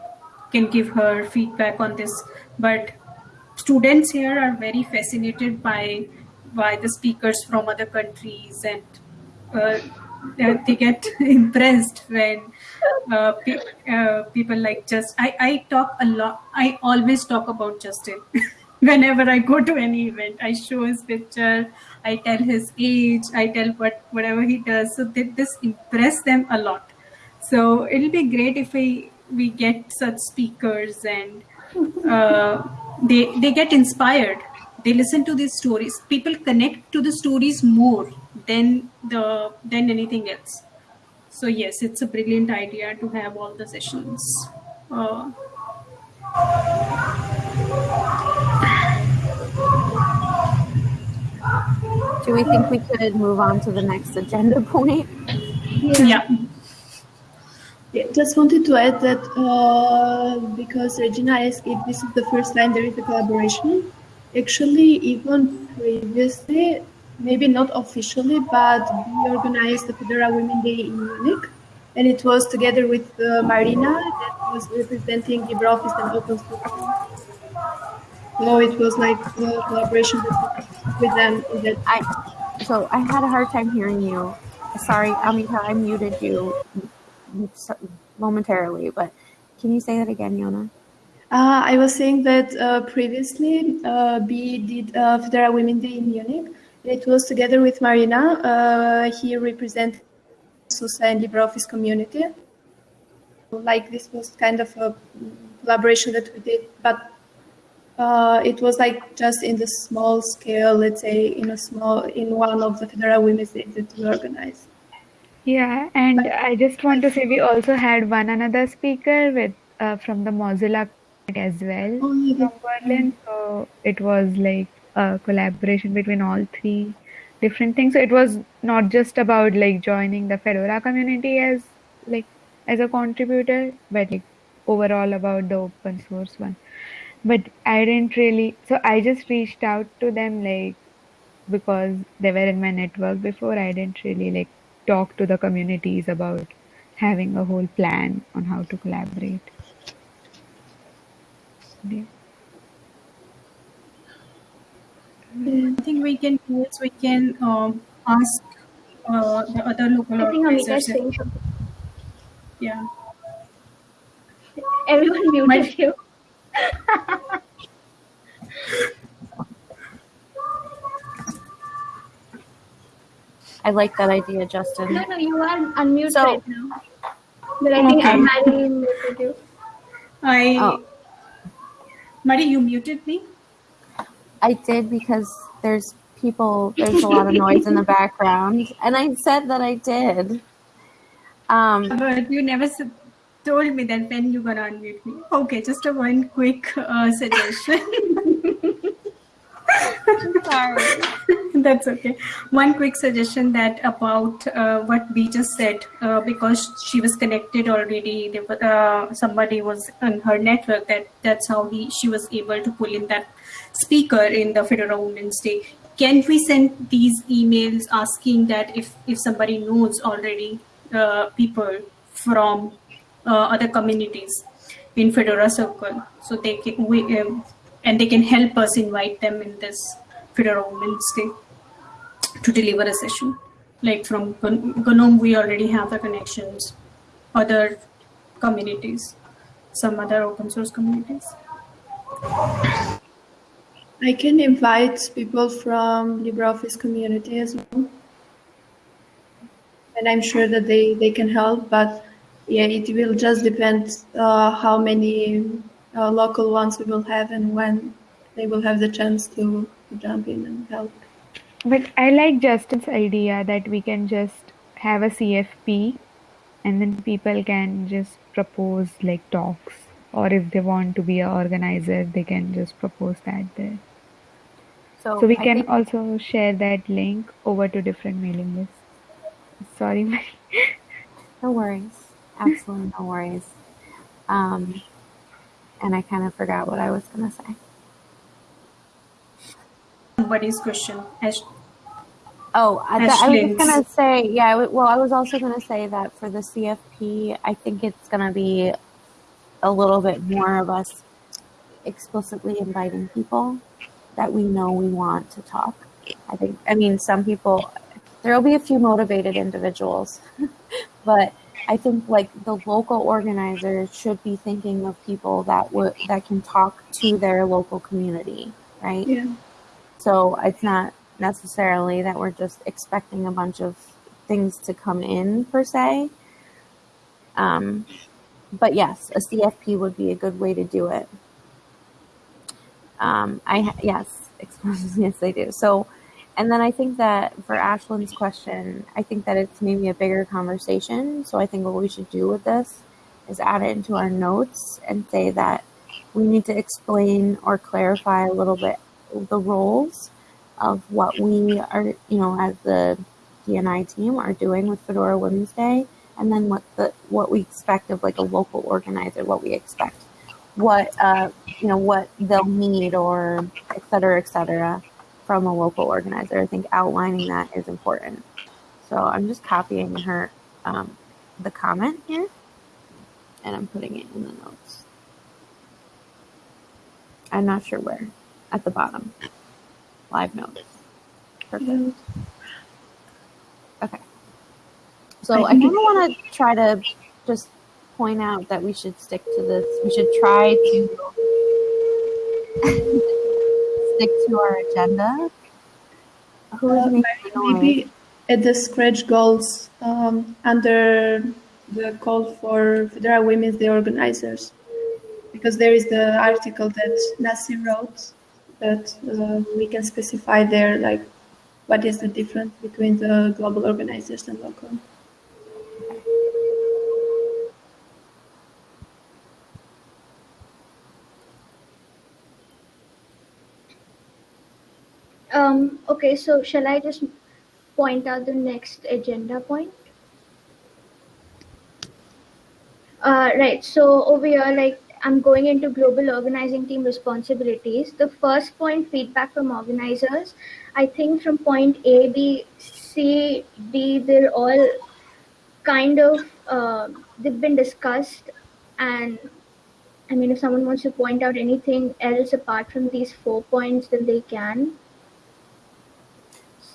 D: can give her feedback on this. But students here are very fascinated by by the speakers from other countries and uh, they get impressed when uh, pe- uh, people like just I, I talk a lot i always talk about justin whenever i go to any event i show his picture I tell his age, I tell what whatever he does. So th- this impress them a lot. So it'll be great if we we get such speakers and uh, they they get inspired. They listen to these stories. People connect to the stories more than the than anything else. So yes, it's a brilliant idea to have all the sessions. Uh,
B: Do we think we could move on to the next agenda point?
D: yeah.
A: Yeah, just wanted to add that uh, because Regina asked if this is the first time there is a collaboration. Actually, even previously, maybe not officially, but we organized the Fedora Women Day in Munich, and it was together with uh, Marina that was representing LibreOffice and Open Source. So it was like a collaboration with, them. that
B: I so I had a hard time hearing you. Sorry, Amita, I muted you momentarily, but can you say that again, Yona?
A: Uh, I was saying that uh, previously uh, B did uh, Fedora Women Day in Munich. It was together with Marina. Uh, he represented SUSE and LibreOffice community. Like this was kind of a collaboration that we did, but uh, it was like just in the small scale, let's say in a small, in one of the Fedora Women's Days that we organized.
F: Yeah, and I just want to say we also had one another speaker with uh, from the Mozilla as well
A: Oh, yeah,
F: from Berlin. So it was like a collaboration between all three different things. So it was not just about like joining the Fedora community as like as a contributor, but like overall about the open source one. But I didn't really. So I just reached out to them like because they were in my network before. I didn't really like talk to the communities about having a whole plan on how to collaborate. Yeah.
D: I think we can do is we can um, ask uh, the other local
C: I think Amita
D: organizers.
C: is saying.
D: Yeah.
C: Everyone muted you.
B: I like that idea, Justin.
C: No, no, you are unmuted
B: So-
C: right now. But I think
D: Okay.
C: Mary muted you.
D: I,
B: Oh.
D: Mari, you muted me.
B: I did because there's people, there's a lot of noise in the background, and I said that I did. Um,
D: But you never s- told me that when you're gonna unmute me. Okay, just a one quick uh, suggestion.
B: sorry.
D: That's okay. One quick suggestion that about uh, what we just said, uh, because she was connected already. There, wa- uh, somebody was on her network. That that's how he she was able to pull in that speaker in the Fedora Women's Day. Can we send these emails asking that if if somebody knows already uh, people from other communities in Fedora Circle, so they can we um, and they can help us invite them in this Fedora Women's Day to deliver a session. Like from GNOME, we already have the connections. Other communities, some other open source communities.
A: I can invite people from LibreOffice community as well. And I'm sure that they, they can help, but yeah, it will just depend uh, how many uh, local ones we will have and when they will have the chance to, to jump in and help.
F: But I like Justin's idea that we can just have a CFP and then people can just propose like talks or if they want to be an organizer they can just propose that there.
B: So,
F: So we
B: I
F: can
B: think-
F: also share that link over to different mailing lists. Sorry,
B: No worries. Absolutely no worries. Um, and I kind of forgot what I was going to say.
D: Somebody's question. Ash-
B: Oh, I, th- I was just going to say, yeah, w- well, I was also going to say that for the CFP, I think it's going to be a little bit more of us explicitly inviting people that we know we want to talk. I think, I mean, some people, there will be a few motivated individuals, but I think like the local organizers should be thinking of people that would that can talk to their local community, right?
A: Yeah.
B: So it's not necessarily that we're just expecting a bunch of things to come in per se. Um, but yes, a CFP would be a good way to do it. Um, I yes, yes, they do. So, and then I think that for Ashland's question, I think that it's maybe a bigger conversation. So I think what we should do with this is add it into our notes and say that we need to explain or clarify a little bit the roles of what we are, you know, as the D&I team are doing with Fedora Women's Day, and then what the what we expect of like a local organizer, what we expect, what uh, you know, what they'll need, or et cetera, et cetera, from a local organizer. I think outlining that is important. So I'm just copying her um, the comment here, and I'm putting it in the notes. I'm not sure where. At the bottom. Live notes. Perfect. Okay. So I kind of want to try to just point out that we should stick to this. We should try to stick to our agenda. Who is
A: Uh. Maybe at the scratch goals um, under the call for Fedora Women's the organizers, because there is the article that Nasir wrote that uh, we can specify there, like what is the difference between the global organizers and local.
C: Um, okay, so shall I just point out the next agenda point? Uh, right, so over here, like I'm going into global organizing team responsibilities. The first point, feedback from organizers. I think from point A, B, C, D, they're all kind of, uh, they've been discussed. And I mean, if someone wants to point out anything else apart from these four points, then they can.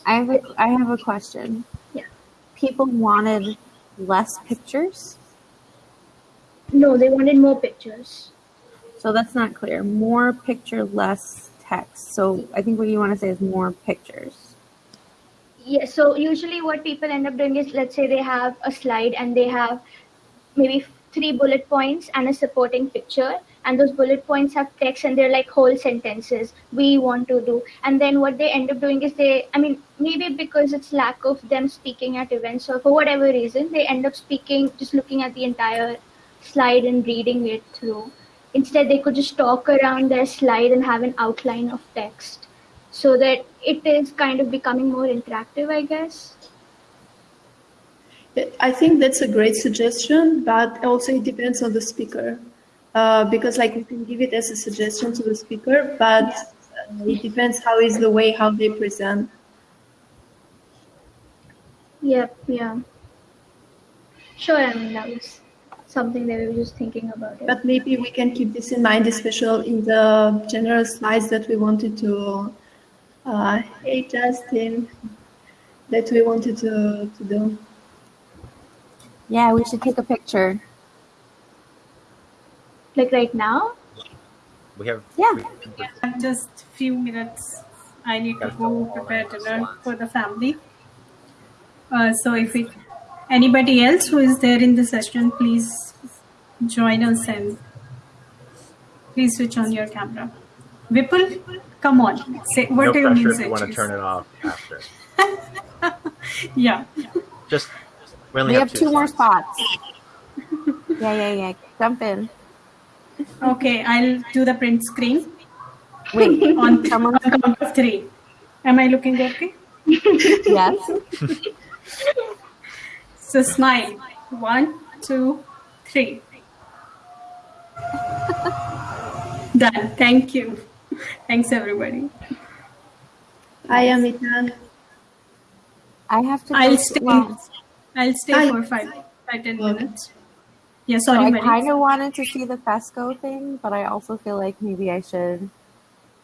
B: I have a, I have a question.
C: Yeah.
B: People wanted less pictures,
C: No, they wanted more pictures.
B: so that's not clear. More picture, less text. So I think what you want to say is more pictures.
C: Yeah, so usually what people end up doing is let's say they have a slide and they have maybe three bullet points and a supporting picture and those bullet points have text and they're like whole sentences we want to do. And then what they end up doing is they i mean maybe because it's lack of them speaking at events or for whatever reason they end up speaking just looking at the entire slide and reading it through. Instead they could just talk around their slide and have an outline of text so that it is kind of becoming more interactive i guess.
A: I think that's a great suggestion, but also it depends on the speaker. Uh, because like we can give it as a suggestion to the speaker, but uh, it depends how is the way how they present.
C: Yep, yeah. Sure, I mean, that was something that we were just thinking about. It.
A: But maybe we can keep this in mind, especially in the general slides that we wanted to. Uh, hey, Justin, that we wanted to, to do.
B: Yeah, we should take a picture.
C: Like right now?
E: We have
B: Yeah.
E: we- we-
D: Just few minutes. I need to go prepare dinner for the family. Uh, so if we, anybody else who is there in the session, please join us and please switch on your camera. Vipul, come on. Say what
E: no
D: do you mean?
E: if
D: say,
E: you want to turn it off after.
D: Yeah.
E: Just we only
B: We have two more spots. Yeah, yeah, yeah. Jump in.
D: Okay, I'll do the print screen
B: Wait,
D: on,
B: Someone-
D: on count of three. Am I looking okay?
B: yes.
D: So smile. One, two, three. Done. Thank you. Thanks, everybody.
A: I am Itan.
B: I have to.
D: I'll stay.
B: well,
D: I'll stay
A: Hi.
D: for five, five, ten
A: Okay.
D: minutes. Yeah,
B: so I kind of wanted to see the FESCo thing, but I also feel like maybe I should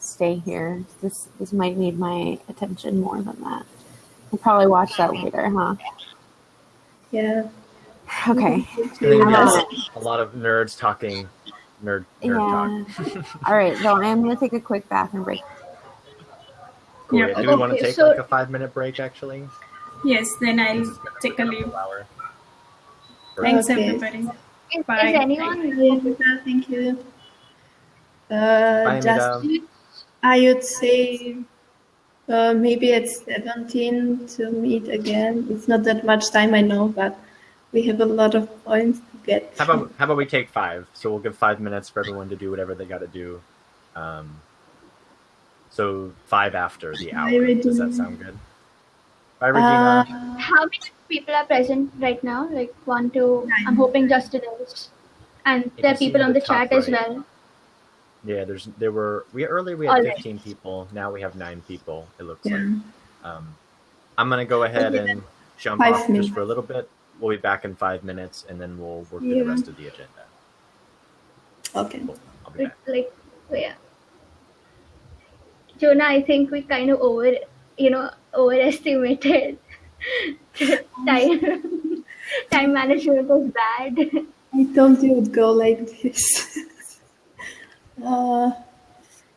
B: stay here. This this might need my attention more than that. I'll probably watch that later, huh?
A: Yeah.
B: Okay.
E: And then you guys, a lot of nerds talking nerd nerd
B: Yeah.
E: talk.
B: All right. So I am gonna take a quick bathroom break.
E: Cool.
D: Yeah.
E: yeah. Do we want to take
C: so-
E: like a five minute break actually?
D: Yes, then I'll
E: This is gonna
D: take a
E: about
D: leave.
E: hour.
D: Thanks,
A: Okay.
D: everybody.
C: Is,
D: Bye.
C: is anyone
A: Amita, Thank you. Uh,
E: Bye,
A: just
E: Amita.
A: I would say uh, maybe at 17 to meet again. It's not that much time, I know, but we have a lot of points to get.
E: How about how about we take five? So we'll give five minutes for everyone to do whatever they got to do. Um, so five after the hour. Does that sound good? Bye, Regina.
A: Uh,
C: how many people are present right now? Like one, two.
A: Nine.
C: I'm hoping Justin is, and
E: You
C: there are people on
E: the
C: the
E: top
C: chat as well.
E: yeah, there's there were we earlier we had
C: Alright.
E: 15 people. Now we have nine people. It looks
A: yeah.
E: like. Um, I'm gonna go ahead
A: Okay,
E: and jump
A: five
E: off just for a little bit. We'll be back in five minutes, and then we'll work through
A: Yeah.
E: the rest of the agenda.
A: Okay.
E: Cool. I'll be
C: Like,
E: back.
C: like oh, yeah. Jonah, I think we kind of over, you know, overestimated time. time management was bad.
A: I thought you it would go like this. uh,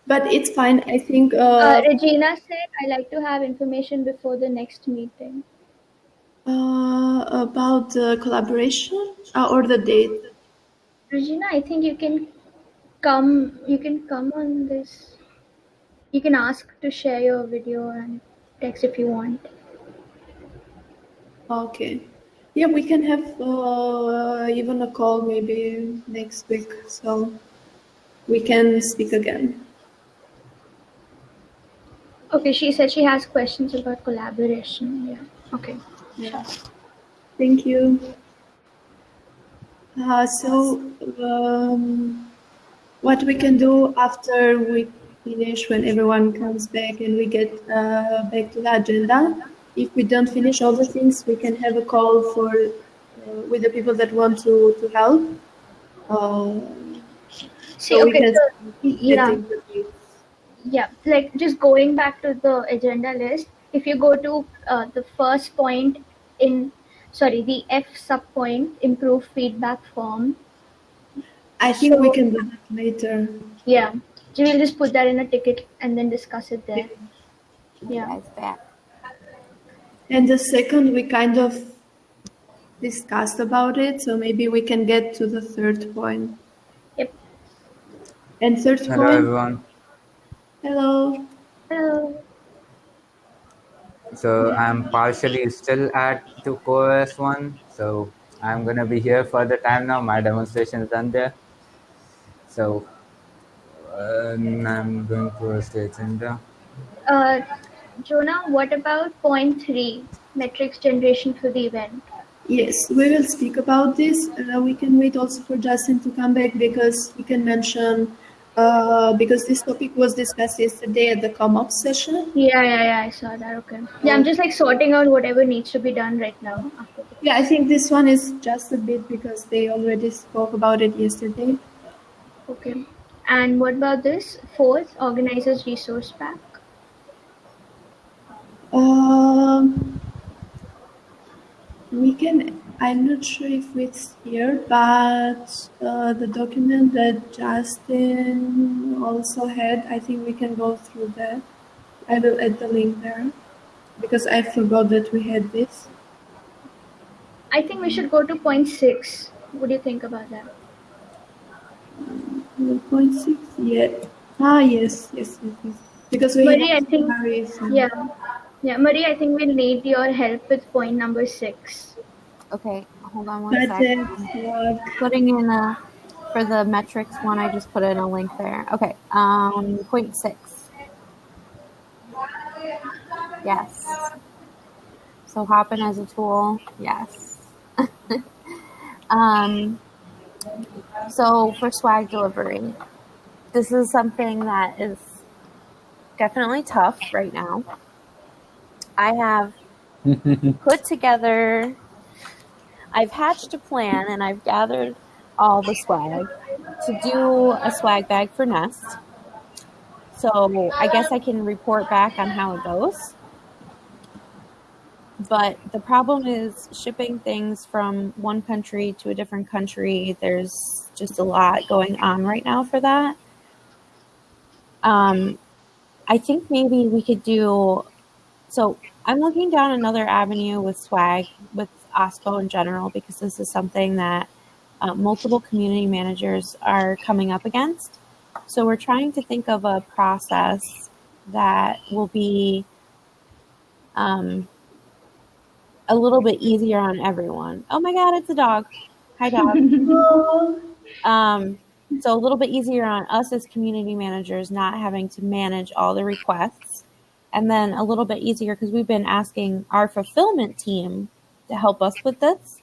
A: but it's fine. I think.
C: Uh,
A: Uh,
C: Regina said, I like to have information before the next meeting.
A: uh, about the collaboration uh, or the date.
C: Regina, I think you can come. You can come on this. You can ask to share your video and text if you want.
A: Okay. Yeah, we can have uh, even a call maybe next week, so we can speak again.
C: Okay, she said she has questions about collaboration. Yeah. Okay.
A: Yeah. Thank you. Uh, so, um, what we can do after we finish, when everyone comes back and we get uh, back to the agenda, if we don't finish all the things, we can have a call for uh, with the people that want to to help. Uh,
C: See,
A: so we
C: okay,
A: can
C: so, yeah.
A: setting the dates.
C: Yeah, like just going back to the agenda list, if you go to uh, the first point in, sorry, the F sub point, improve feedback form.
A: I think we can do that later.
C: Yeah, so we'll just put that in a ticket and then discuss it there. Yeah.
B: Guys, back.
A: And the second, we kind of discussed about it, so maybe we can get to the third point.
C: Yep.
A: And third
G: Hello
A: point,
G: everyone.
A: hello.
C: Hello.
G: So I'm partially still at the CoOS one. So I'm gonna be here for the time now. My demonstration is done there. So I'm going towards the agenda.
C: Uh, Jonah, what about point three, metrics generation for the event?
A: Yes, we will speak about this. Uh, we can wait also for Justin to come back because we can mention, uh, because this topic was discussed yesterday at the ComOps session.
C: Yeah, yeah, yeah, I saw that. Okay. Yeah, I'm just like sorting out whatever needs to be done right now. After.
A: Yeah, I think this one is just a bit because they already spoke about it yesterday.
C: Okay. And what about this? Fourth, organizers resource pack.
A: Um, we can. I'm not sure if it's here, but uh, the document that Justin also had, I think we can go through that. I will add the link there because I forgot that we had this.
C: I think we should go to point six. What do you think about that?
A: Uh, Point six, yeah. Ah, yes, yes, yes, yes. Because we
C: Marie,
A: have
C: I think-
A: summaries
C: Yeah. Yeah, Marie, I think we'll need your help with point number six.
B: Okay, hold on one
A: Budget,
B: second.
A: work.
B: Putting in a for the metrics one, I just put in a link there. Okay, um, point six. Yes. So Hopin as a tool, yes. um, so for swag delivery, this is something that is definitely tough right now. I have put together, I've hatched a plan and I've gathered all the swag to do a swag bag for Nest. So I guess I can report back on how it goes. But the problem is shipping things from one country to a different country. There's just a lot going on right now for that. Um, I think maybe we could do. So I'm looking down another avenue with swag with OSPO in general because this is something that uh, multiple community managers are coming up against. So we're trying to think of a process that will be um, a little bit easier on everyone. Oh my God, it's a dog. Hi, dog. um, so a little bit easier on us as community managers, not having to manage all the requests. And then a little bit easier because we've been asking our fulfillment team to help us with this.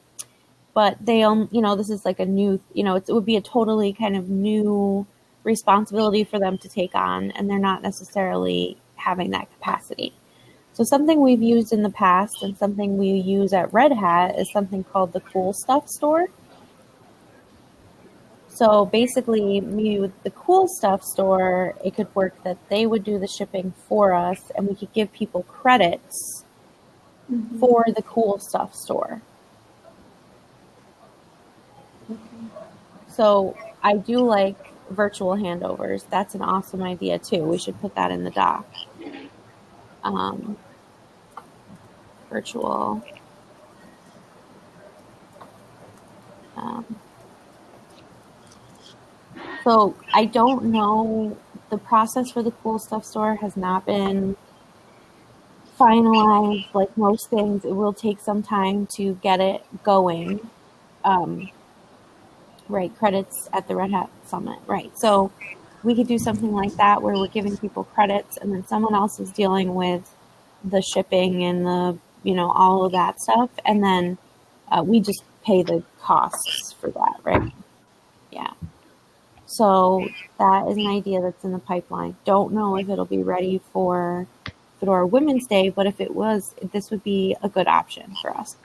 B: But they, um, you know, this is like a new, you know, it would be a totally kind of new responsibility for them to take on, and they're not necessarily having that capacity. So something we've used in the past and something we use at Red Hat is something called the Cool Stuff Store. So basically, maybe with the Cool Stuff Store, it could work that they would do the shipping for us, and we could give people credits
A: Mhm.
B: for the Cool Stuff Store. So I do like virtual handovers. That's an awesome idea too. We should put that in the doc. Um, virtual. Um, so I don't know. The process for the cool stuff store has not been finalized. Like most things, it will take some time to get it going. Um, right, credits at the Red Hat Summit. Right. So we could do something like that where we're giving people credits and then someone else is dealing with the shipping and the, you know, all of that stuff. And then uh, we just pay the costs for that. Right. Yeah. So that is an idea that's in the pipeline. Don't know if it'll be ready for Fedora Women's Day, but if it was, this would be a good option for us.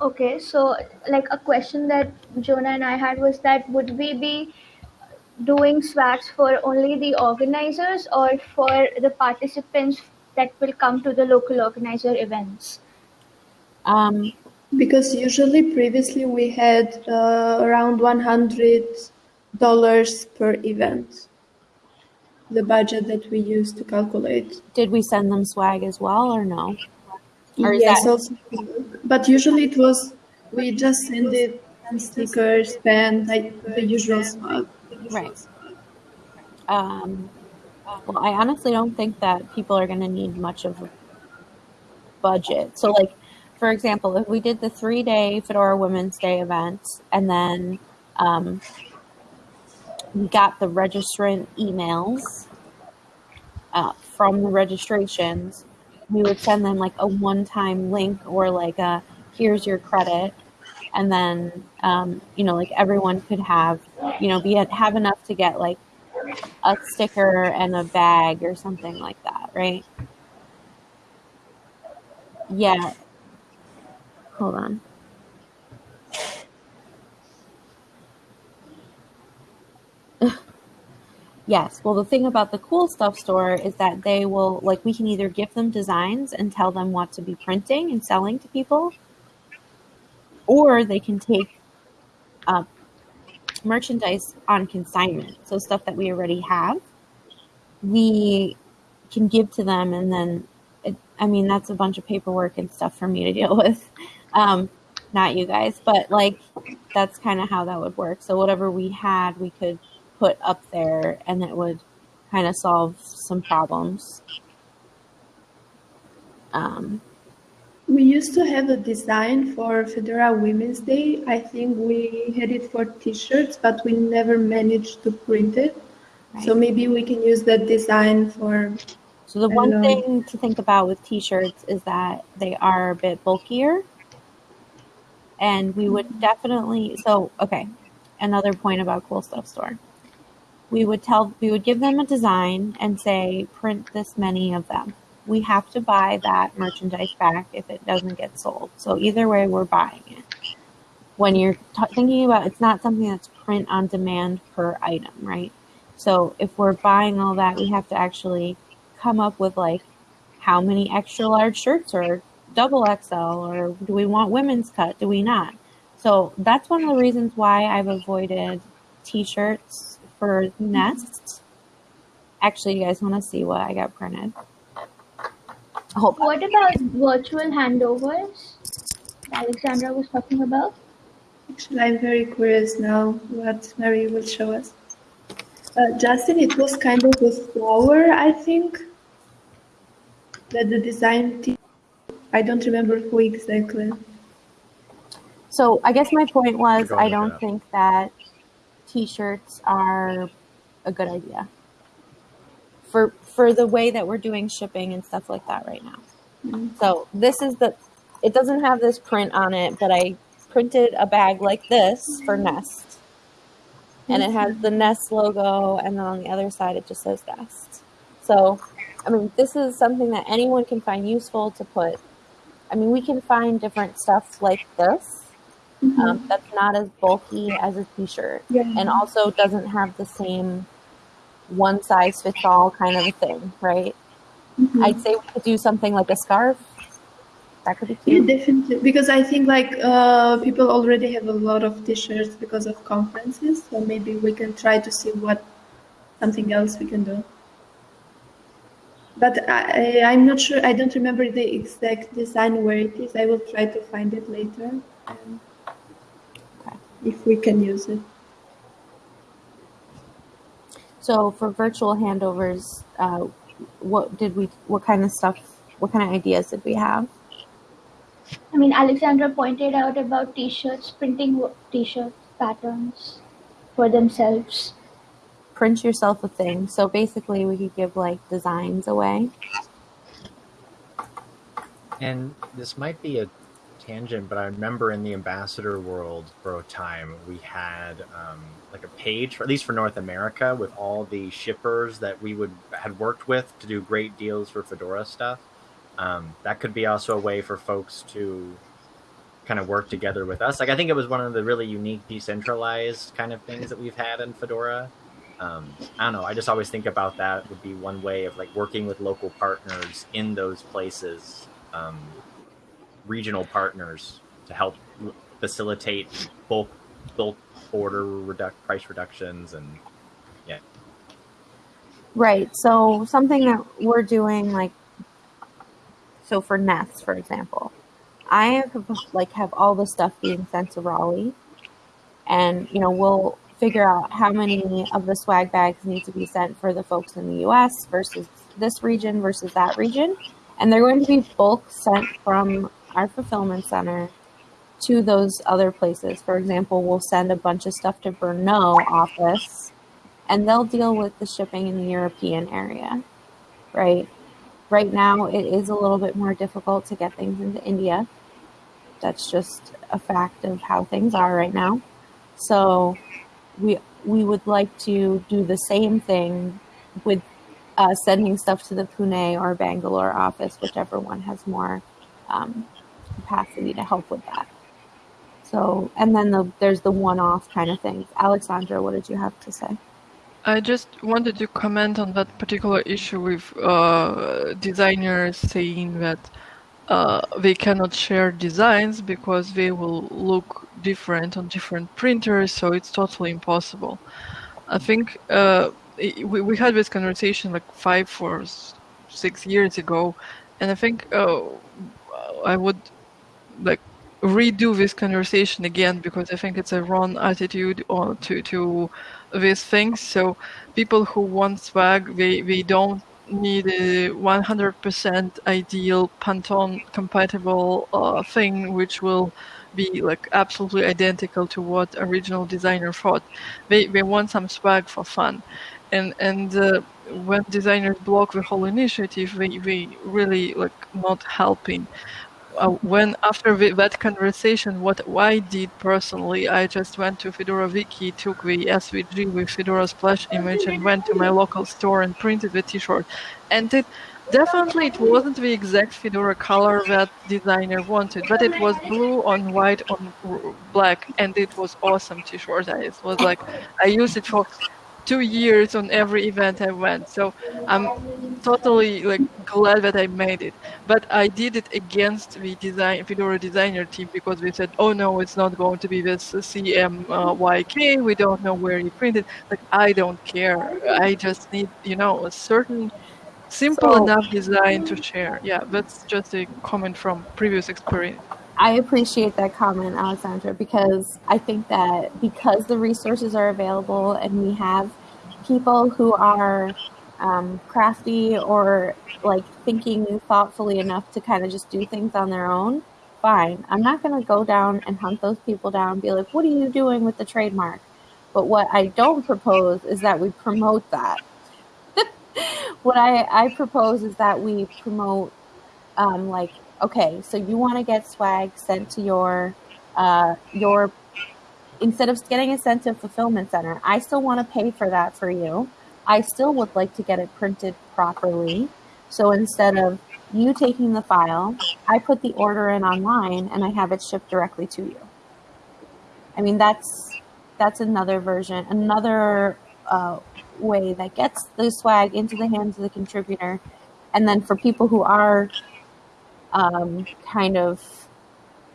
C: Okay, so like a question that Jonah and I had was that would we be doing swags for only the organizers or for the participants that will come to the local organizer events?
B: Um,
A: Because usually previously we had uh, around $100 per event, the budget that we used to calculate.
B: did we send them swag as well or no? Or is
A: yes,
B: that-
A: also, but usually it was, we just send it stickers, pen, like the usual stuff.
B: Right. Um, well, I honestly don't think that people are going to need much of a budget. So, like, for example, if we did the three day Fedora Women's Day event and then um, we got the registrant emails uh, from the registrations, we would send them like a one time link or like a here's your credit. And then, um, you know, like everyone could have, you know, be have enough to get like a sticker and a bag or something like that, right? Yeah. Hold on. Yes. Well, the thing about the cool stuff store is that they will, like, we can either give them designs and tell them what to be printing and selling to people, or they can take uh, merchandise on consignment. So, stuff that we already have, we can give to them, and then, it, I mean, that's a bunch of paperwork and stuff for me to deal with. Um, not you guys, but like, that's kind of how that would work. So, whatever we had, we could put up there and it would kind of solve some problems. Um,
A: We used to have a design for Fedora Women's Day. I think we had it for t-shirts, but we never managed to print it. So maybe we can use that design for
B: so the
A: I
B: one thing to think about with t-shirts is that they are a bit bulkier. And we would mm-hmm. definitely so okay another point about cool stuff store. We would tell we would give them a design and say print this many of them we have to buy that merchandise back if it doesn't get sold so either way we're buying it when you're thinking about it's not something that's print on demand per item right so if we're buying all that we have to actually come up with like how many extra large shirts or double XL or do we want women's cut? Do we not? So that's one of the reasons why I've avoided t-shirts for Nest, actually, you guys want to see what I got printed? Hold on.
C: What about virtual handovers? Alexandra was talking about.
A: Actually, I'm very curious now what Mary will show us. Uh, Justin, it was kind of a flower, I think, that the design team. I don't remember who exactly.
B: So I guess my point was I don't
E: up.
B: think that t-shirts are a good idea for for the way that we're doing shipping and stuff like that right now.
A: Mm.
B: So this is the it doesn't have this print on it, but I printed a bag like this for Nest. And it has the Nest logo and then on the other side it just says Nest. So I mean this is something that anyone can find useful to put I mean we can find different stuff like this um, that's not as bulky as a t-shirt
A: Yeah.
B: and also doesn't have the same one size fits all kind of a thing right
A: Mhm.
B: i'd say we could do something like a scarf that could be
A: Yeah,
B: cute
A: definitely. Because I think like uh, people already have a lot of t-shirts because of conferences, so maybe we can try to see what something else we can do. But I, I- I'm not sure. I don't remember the exact design where it is. I will try to find it later,
B: Okay.
A: if we can use it.
B: So for virtual handovers uh, what did we what kind of stuff what kind of ideas did we have?
C: I mean, Alexandra pointed out about t-shirts, printing t-shirt patterns for themselves.
B: print yourself a thing. So basically we could give like designs away.
E: And this might be a tangent, but I remember in the ambassador world for a time we had um, like a page, at least for North America, with all the shippers that we would had worked with to do great deals for Fedora stuff. Um, that could be also a way for folks to kind of work together with us. Like I think it was one of the really unique decentralized kind of things that we've had in Fedora. Um, I don't know. I just always think about that would be one way of like working with local partners in those places, um, regional partners to help facilitate bulk bulk order reduc- price reductions and yeah.
B: Right. So something that we're doing, like, so for Nest, for example, I have like have all the stuff being sent to Raleigh, and you know we'll figure out how many of the swag bags need to be sent for the folks in the U.S. versus this region versus that region, and they're going to be bulk sent from our fulfillment center to those other places. For example, we'll send a bunch of stuff to Brno office and they'll deal with the shipping in the European area, right? Right now, it is a little bit more difficult to get things into India. That's just a fact of how things are right now. So, we we would like to do the same thing with uh, sending stuff to the Pune or Bangalore office, whichever one has more um, capacity to help with that. So, and then the, there's the one-off kind of things. Alexandra, what did you have to say?
H: I just wanted to comment on that particular issue with uh, designers saying that uh, they cannot share designs because they will look different on different printers, so it's totally impossible. I think uh, i- we, we had this conversation like five or six years ago, and I think uh, I would like redo this conversation again because I think it's a wrong attitude to to these things. So people who want swag, they they don't need a 100% ideal Pantone compatible uh, thing, which will be like absolutely identical to what original designer thought. They they want some swag for fun, and and uh, when designers block the whole initiative, they they really like not helping uh, when after that conversation, what I did personally, I just went to Fedora Wiki, took the SVG with Fedora splash image, and went to my local store and printed the T-shirt. And it definitely it wasn't the exact Fedora color that designer wanted, but it was blue on white on black, and it was awesome T-shirt. It was like I used it for two years on every event I went. So I'm totally like glad that I made it. But I did it against the design Fedora designer team because we said, oh no, it's not going to be this CMYK. We don't know where you printed. Like I don't care. I just need you know a certain simple
B: So-
H: enough design to share. Yeah, that's just a comment from previous experience.
B: I appreciate that comment, Alexandra, because I think that because the resources are available and we have people who are um, crafty or like thinking thoughtfully enough to kind of just do things on their own, fine. I'm not going to go down and hunt those people down and be like, what are you doing with the trademark? But what I don't propose is that we promote that. what I, I propose is that we promote um, like okay so you want to get swag sent to your uh, your instead of getting it sent to fulfillment center i still want to pay for that for you. I still would like to get it printed properly. So instead of you taking the file i put the order in online and i have it shipped directly to you. I mean that's that's another version another uh, way that gets the swag into the hands of the contributor. And then for people who are um, kind of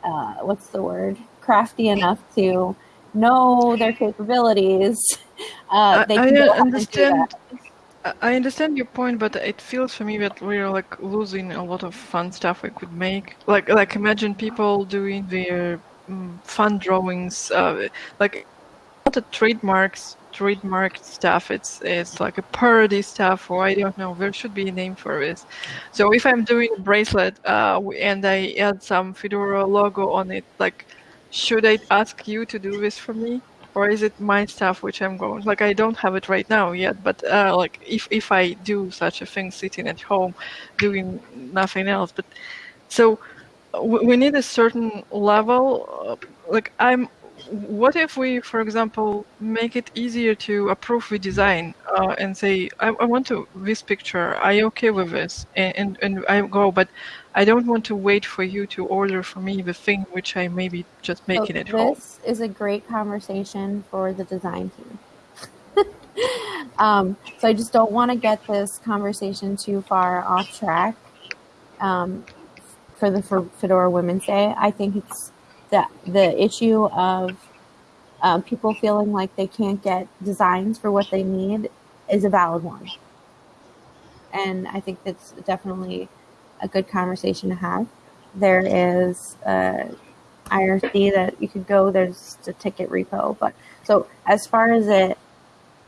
B: uh, what's the word crafty enough to know their capabilities uh,
H: I,
B: they
H: I
B: can go ahead and do
H: understand. I understand your point, but it feels for me that we're like losing a lot of fun stuff we could make. Like, like imagine people doing their mm, fun drawings, uh, like not the trademarks, trademarked stuff. It's it's like a parody stuff, or I don't know. There should be a name for this. So if I'm doing a bracelet, uh, and I add some Fedora logo on it, like, should I ask you to do this for me? or is it my stuff which I'm going like I don't have it right now yet, but uh, like if if I do such a thing sitting at home doing nothing else, but so we need a certain level. uh, Like I'm, what if we, for example, make it easier to approve the design uh, and say I, I want to this picture. Are you okay with this? And, and and I go, but I don't want to wait for you to order for me the thing which I maybe just
B: So
H: making at home.
B: this is a great conversation for the design team. um, so I just don't want to get this conversation too far off track um, for the for Fedora Women's Day. I think it's the the issue of um, people feeling like they can't get designs for what they need is a valid one, and I think that's definitely a good conversation to have. There is. Uh, IRC that you could go. There's the ticket repo, but so as far as it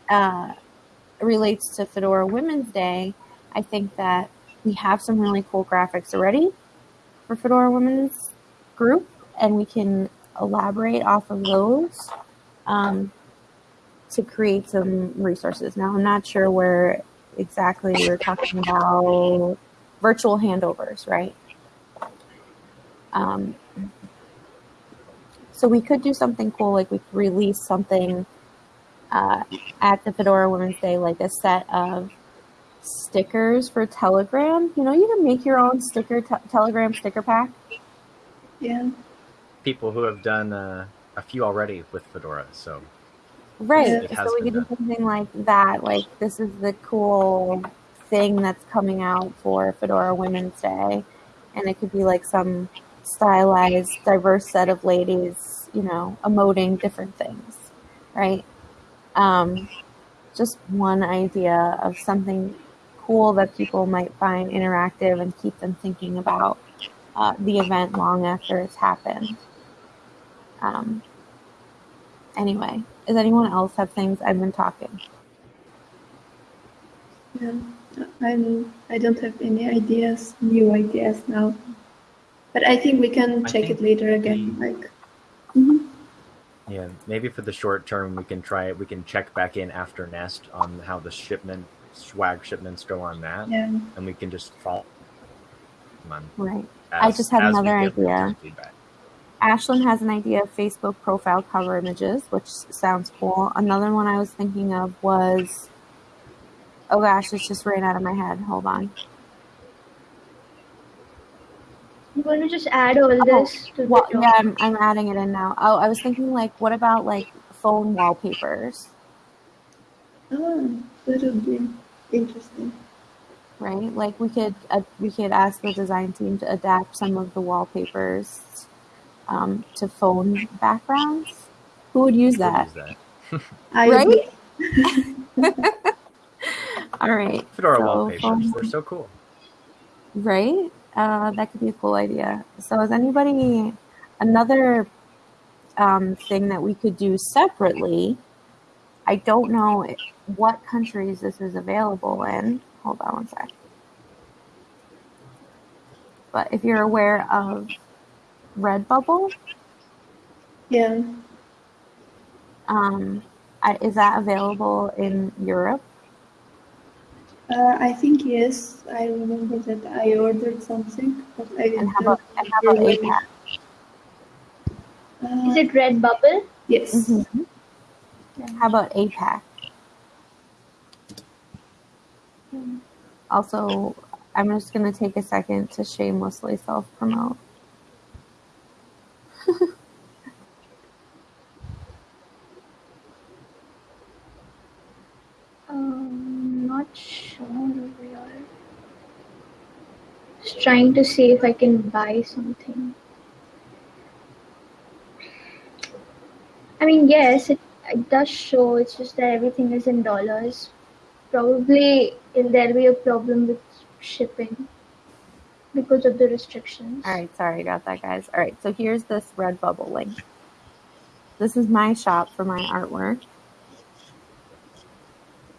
B: uh, relates to Fedora Women's Day, I think that we have some really cool graphics already for Fedora Women's group, and we can elaborate off of those um, to create some resources. Now, I'm not sure where exactly we're talking about virtual handovers, right? Um, so we could do something cool, like we could release something uh, at the Fedora Women's Day, like a set of stickers for Telegram. You know, you can make your own sticker te- Telegram sticker pack.
A: Yeah.
E: People who have done uh, a few already with Fedora, so
B: Right. So we
E: been
B: could do something like that. Like this is the cool thing that's coming out for Fedora Women's Day, and it could be like some stylized, diverse set of ladies, you know, emoting different things, right? Um, just one idea of something cool that people might find interactive and keep them thinking about uh, the event long after it's happened. Um, anyway, does anyone else have things I've been talking?
A: Yeah. I'm, I don't have any ideas, new ideas now. But I think we can
E: I
A: check it later again. Like, Mhm.
E: yeah, maybe for the short term we can try it. We can check back in after Nest on how the shipment swag shipments go on that,
A: yeah.
E: and we can just follow. On
B: Right. I just had another
E: give users
B: idea. Ashlyn has an idea of Facebook profile cover images, which sounds cool. Another one I was thinking of was, oh gosh, it's just ran out of my head. Hold on.
C: I'm going to just add all
B: Oh,
C: this to
B: Well,
C: the
B: yeah, I'm, I'm adding it in now. Oh, I was thinking like, what about like phone wallpapers?
A: Oh, that would be interesting.
B: right? Like we could uh, we could ask the design team to adapt some of the wallpapers um, to phone backgrounds. Who would use that?
E: use that.
B: Right? All right,
E: Fedora
B: So,
E: wallpapers.
B: phone-
E: They're so cool.
B: right? Uh, that could be a cool idea. So, is anybody another um, thing that we could do separately? I don't know what countries this is available in. Hold on one sec. But if you're aware of Redbubble,
A: Yeah.
B: um, I, is that available in Europe?
A: Uh, I think yes. I remember that I ordered something, but I
B: And
A: didn't
B: how about, and how about APAC?
A: Uh,
C: Is it Redbubble?
A: yes.
B: Mhm. How about APAC? Also, I'm just going to take a second to shamelessly self promote.
C: Um, not sure we are. Just trying to see if I can buy something. I mean, yes, it, it does show. It's just that everything is in dollars. Probably there'll be a problem with shipping because of the restrictions.
B: All right, sorry about that, guys. All right, so here's this Redbubble link. This is my shop for my artwork.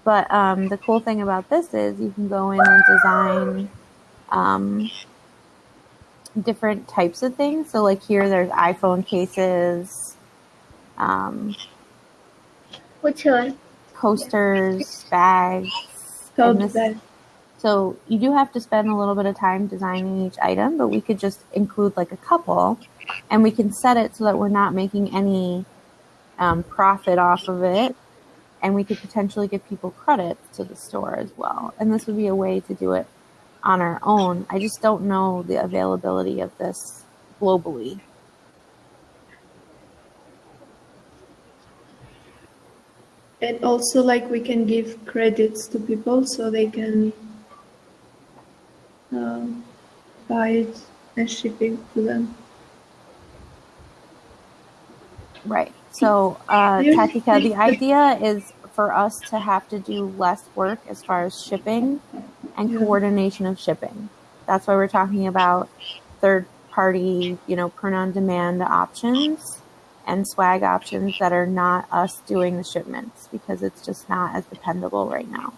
B: But um, the cool thing about this is you can go in and design um, different types of things. So, like here, there's iPhone cases, um,
C: What's here?
B: coasters, bags.
A: Tote
B: and this-
A: bag.
B: So you do have to spend a little bit of time designing each item, but we could just include like a couple, and we can set it so that we're not making any um, profit off of it, and we could potentially give people credits to the store as well. And this would be a way to do it on our own. I just don't know the availability of this globally.
A: And also, like, we can give credits to people so they can um, buy it and shipping to them.
B: Right. So, uh, the idea is for us to have to do less work as far as shipping and
A: Yeah.
B: coordination of shipping. That's why we're talking about third party, you know, print on demand options and swag options that are not us doing the shipments because it's just not as dependable right now.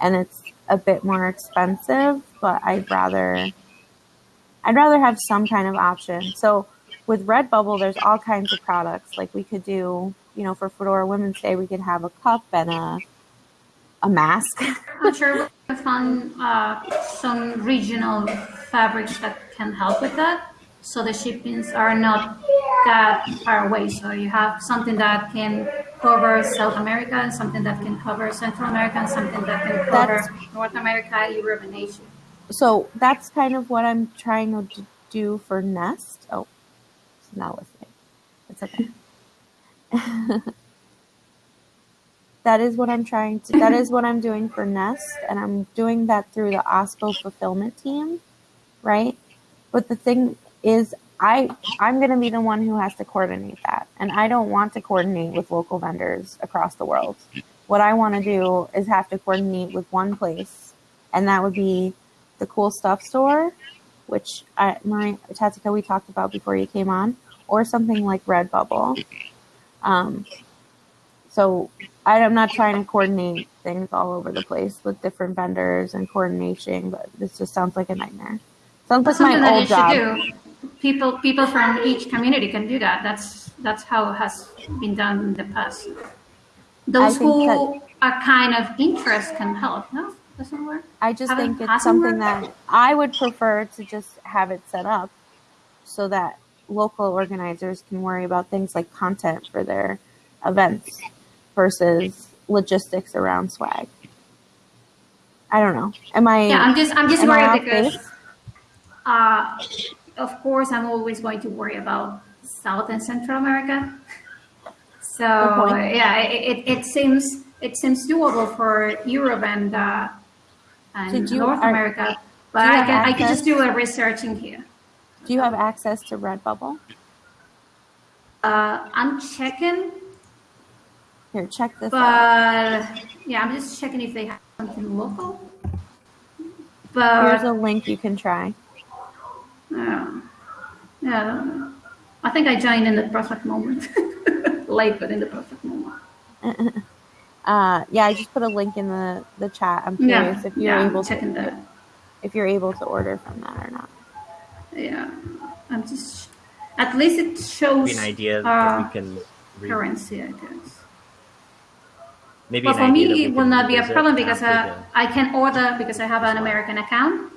B: And it's a bit more expensive, but I'd rather I'd rather have some kind of option. So with Redbubble, there's all kinds of products. Like we could do, you know, for Fedora Women's Day, we could have a cup and a a mask.
I: I'm sure we can find uh, some regional fabrics that can help with that. So the shippings are not that far away. So you have something that can cover South America and something that can cover Central America and something that can cover
B: That's-
I: North America, Europe, and Asia.
B: So that's kind of what I'm trying to do for Nest. Oh, it's not listening. It's okay. that is what I'm trying to. That is what I'm doing for Nest, and I'm doing that through the OSPO fulfillment team, right? But the thing is, I I'm going to be the one who has to coordinate that, and I don't want to coordinate with local vendors across the world. What I want to do is have to coordinate with one place, and that would be the cool stuff store, which I, Maria Tatica we talked about before you came on, or something like Redbubble. Um, so I, I'm not trying to coordinate things all over the place with different vendors and coordination, but this just sounds like a nightmare. Sounds like my
I: that
B: old job.
I: should do. People, people from each community can do that. That's that's how it has been done in the past. Those who are kind of interest can help. No, doesn't work.
B: I just think it's something that I would prefer to just have it set up so that local organizers can worry about things like content for their events versus logistics around swag. I don't know. Am I?
I: Yeah, I'm just I'm just worried because, uh, of course, I'm always going to worry about South and Central America. So yeah, it, it, it seems it seems doable for Europe and, uh, and
B: you-
I: North
B: are-
I: America. But I can, I can just do a research in here.
B: Do you have access to Redbubble?
I: Uh, I'm checking,
B: Here, check this
I: but
B: out.
I: yeah, I'm just checking if they have something local. But Here's
B: a link you can try.
I: yeah, yeah, I. I think I joined in the perfect moment, late but in the perfect moment.
B: Uh, yeah, I just put a link in the, the chat. I'm
I: Yeah,
B: curious if you're
I: yeah,
B: able to
I: that.
B: if you're able to order from that or not.
I: Yeah, I'm just. At least it shows
E: an idea
I: uh,
E: that we can re-
I: currency, I guess.
E: maybe
I: But for me,
E: idea that we
I: it will not be a problem because
E: after
I: uh, I can order because I have an American account.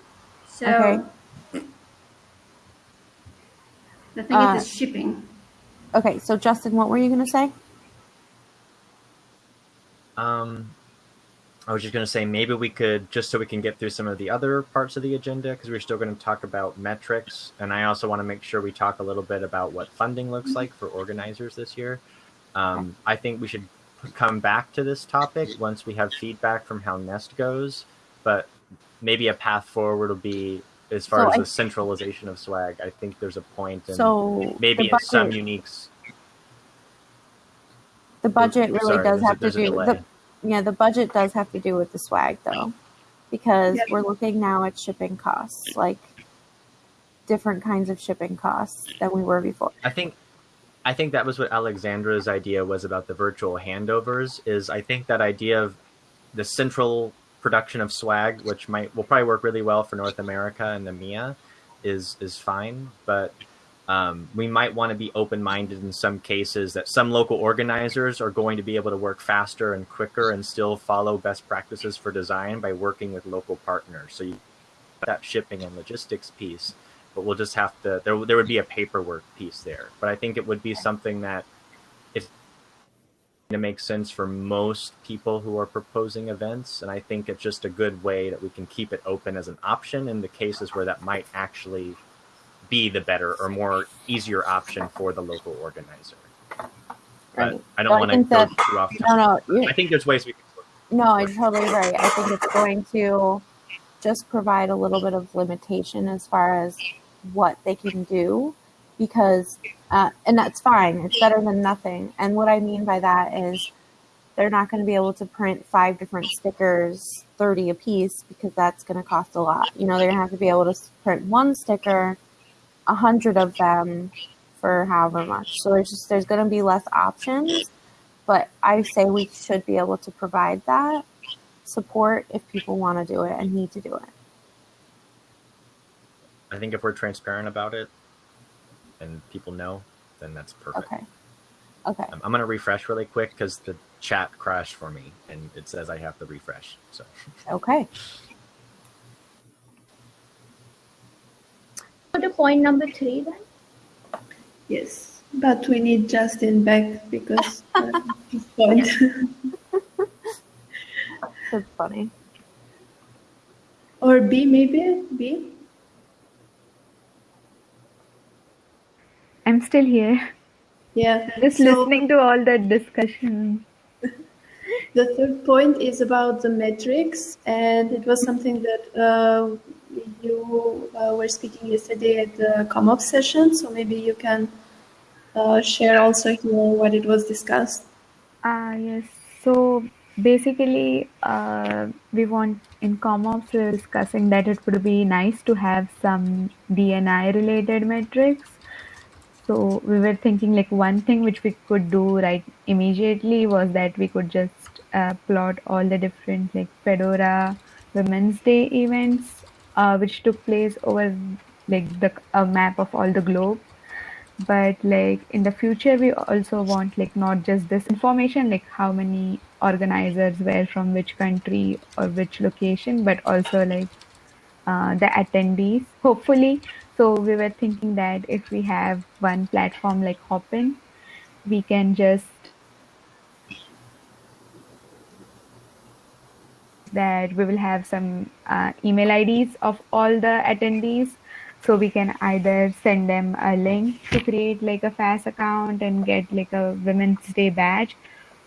I: So
B: Okay.
I: the thing
B: Uh,
I: is the shipping.
B: Okay, so Justin, what were you gonna say?
E: Um, I was just going to say maybe we could just so we can get through some of the other parts of the agenda because we're still going to talk about metrics, and I also want to make sure we talk a little bit about what funding looks like for organizers this year. Um, I think we should come back to this topic once we have feedback from how Nest goes, but maybe a path forward will be as far
B: So
E: as
B: I-
E: the centralization of swag. I think there's a point, and
B: So
E: maybe in some uniques.
B: The budget really
E: Sorry,
B: does have to do
E: delay.
B: the yeah, the budget does have to do with the swag though. Because
A: Yep.
B: we're looking now at shipping costs, like different kinds of shipping costs than we were before.
E: I think I think that was what Alexandra's idea was about the virtual handovers is I think that idea of the central production of swag, which might will probably work really well for North America and EMEA, is is fine. But um, we might want to be open minded in some cases that some local organizers are going to be able to work faster and quicker and still follow best practices for design by working with local partners. So you that shipping and logistics piece but we'll just have to there, there would be a paperwork piece there but i think it would be something that if it makes sense for most people who are proposing events and i think it's just a good way that we can keep it open as an option in the cases where that might actually be the better or more easier option for the local organizer but
B: Right.
E: i don't want to go too off
B: No, no,
E: i think there's ways we can
B: No, I'm totally right. I think it's going to just provide a little bit of limitation as far as what they can do because, uh, and that's fine. It's better than nothing. And what I mean by that is they're not going to be able to print five different stickers, 30 a piece, because that's going to cost a lot. You know, they're going to have to be able to print one sticker, a hundred of them for however much. So there's just, there's going to be less options but I say we should be able to provide that support if people want to do it and need to do it.
E: i think if we're transparent about it and people know then that's perfect
B: Okay. Okay.
E: Um, I'm gonna refresh really quick because the chat crashed for me, and it says I have to refresh. So
B: Okay.
C: Go to point number three then.
A: Yes, but we need Justin back because uh, his point.
B: That's funny.
A: or B maybe B.
F: I'm still here,
A: Yeah.
F: just
A: So-
F: listening to all that discussion.
A: The third point is about the metrics, and it was something that uh, you uh, were speaking yesterday at the ComOps session. So maybe you can uh, share also here what it was discussed.
F: Ah, yes. So basically, uh, we want in ComOps, we were discussing that it would be nice to have some D&I related metrics. So we were thinking like one thing which we could do right immediately was that we could just uh, plot all the different like Fedora Women's Day events uh, which took place over like the a map of all the globe. But like in the future we also want like not just this information like how many organizers were from which country or which location but also like uh, the attendees hopefully. So we were thinking that if we have one platform like hopin we can just that we will have some uh, email IDs of all the attendees. So we can either send them a link to create like a FAS account and get like a Women's Day badge,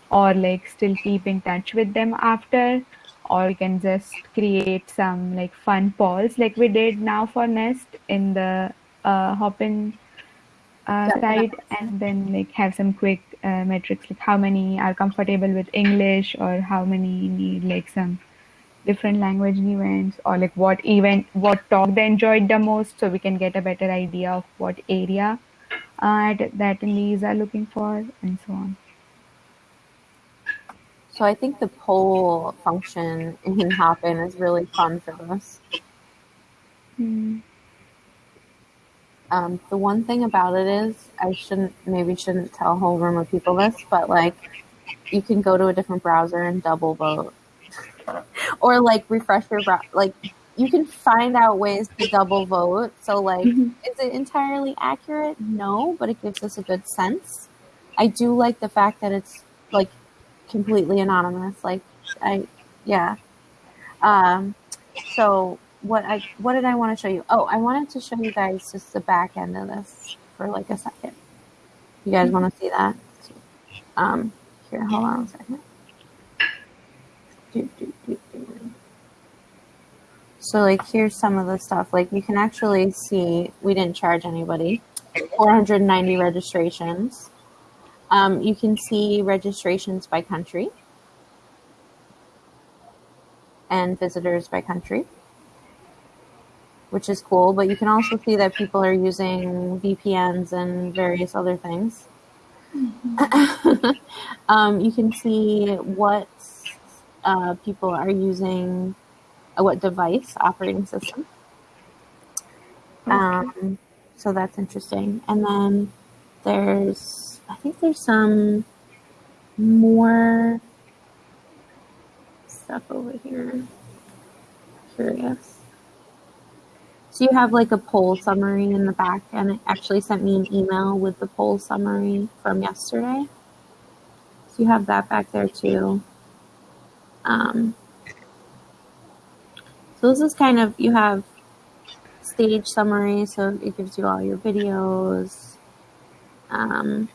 F: or like still keep in touch with them after or you can just create some like fun polls like we did now for nest in the uh, hopin uh,
B: Yeah.
F: site and then like have some quick uh, metrics like how many are comfortable with english or how many need like some different language events or like what event what talk they enjoyed the most so we can get a better idea of what area uh, that attendees are looking for and so on
B: So I think the poll function in Hopin is really fun for this.
F: Hmm.
B: Um, the one thing about it is I shouldn't maybe shouldn't tell a whole room of people this, but like you can go to a different browser and double vote, or like refresh your. Like you can find out ways to double vote. So like, is it entirely accurate? No, but it gives us a good sense. I do like the fact that it's like completely anonymous. Like I, yeah. Um, so what I what did I want to show you? Oh, I wanted to show you guys just the back end of this for like a second. You guys want to see that? Um, here, hold on a second. Do, do, do, do. So like here's some of the stuff. Like you can actually see we didn't charge anybody. 490 registrations. Um, you can see registrations by country and visitors by country, which is cool. But you can also see that people are using VPNs and various other things. um, you can see what uh, people are using, uh, what device operating system. Um, so that's interesting. And then there's, I think there's some more stuff over here. Curious. So you have like a poll summary in the back, and it actually sent me an email with the poll summary from yesterday. So you have that back there too. Um, so this is kind of you have stage summary, so it gives you all your videos. Um,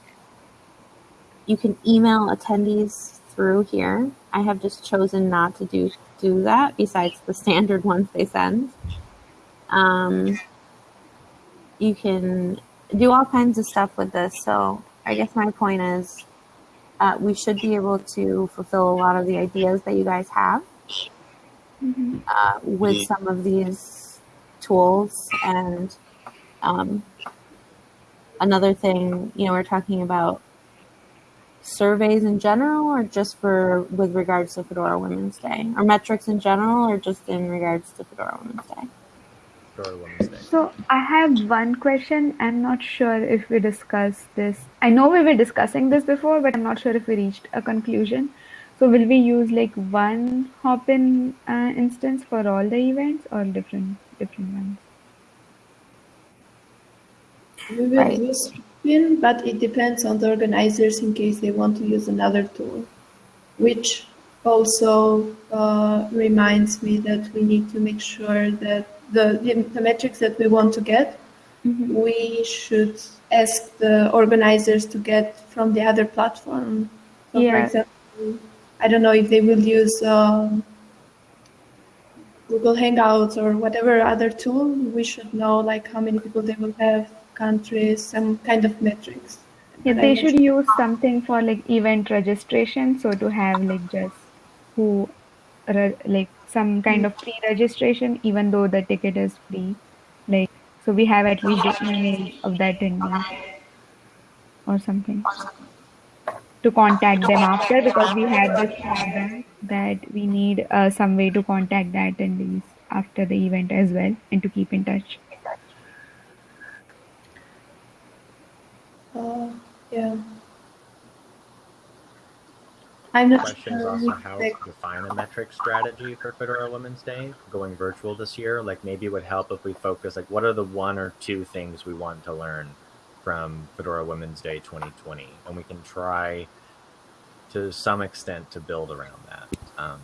B: you can email attendees through here. I have just chosen not to do do that. Besides the standard ones they send, um, you can do all kinds of stuff with this. So I guess my point is, uh, we should be able to fulfill a lot of the ideas that you guys have uh, with some of these tools. And um, another thing you know we're talking about surveys in general or just for with regards to fedora women's day? Or metrics in general or just in regards to fedora women's day
E: Fedora Women's Day.
F: So I have one question. I'm not sure if we discussed this. I know we were discussing this before, but I'm not sure if we reached a conclusion. So will we use like one Hopin uh, instance for all the events or different different ones?
A: We will
B: Right.
A: use Spin, but it depends on the organizers in case they want to use another tool, which also uh, reminds me that we need to make sure that the, the, the metrics that we want to get, we should ask the organizers to get from the other platform. So, for example, I don't know if they will use um, Google Hangouts or whatever other tool, we should know like how many people they will have, countries, some kind of metrics.
F: Yeah, they should use something for like event registration. So to have like just who, re- like some kind of pre-registration, even though the ticket is free. Like so, we have at least email of the attendee or something to contact them after because we had this feedback that we need uh, some way to contact the attendees after the event as well and to keep in touch.
A: Uh, yeah. I'm not
E: question is
A: sure
E: also how to define a metric strategy for Fedora Women's Day going virtual this year. Like maybe it would help if we focus like what are the one or two things we want to learn from Fedora Women's Day 2020, and we can try to some extent to build around that. Um,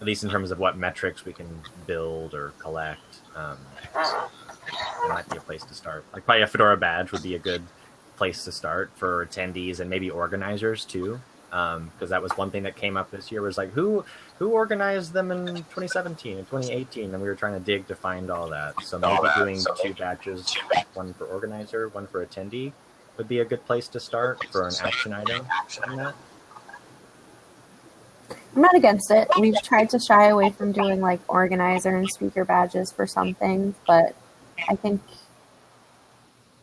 E: at least in terms of what metrics we can build or collect. Um, it might be a place to start. Like probably a Fedora badge would be a good place to start for attendees and maybe organizers too Um, because that was one thing that came up this year. Was like who who organized them in 2017 and 2018, and we were trying to dig to find all that. So maybe doing two batches, one for organizer, one for attendee, would be a good place to start for an action item on that.
B: I'm not against it. We've tried to shy away from doing like organizer and speaker badges for some things, but I think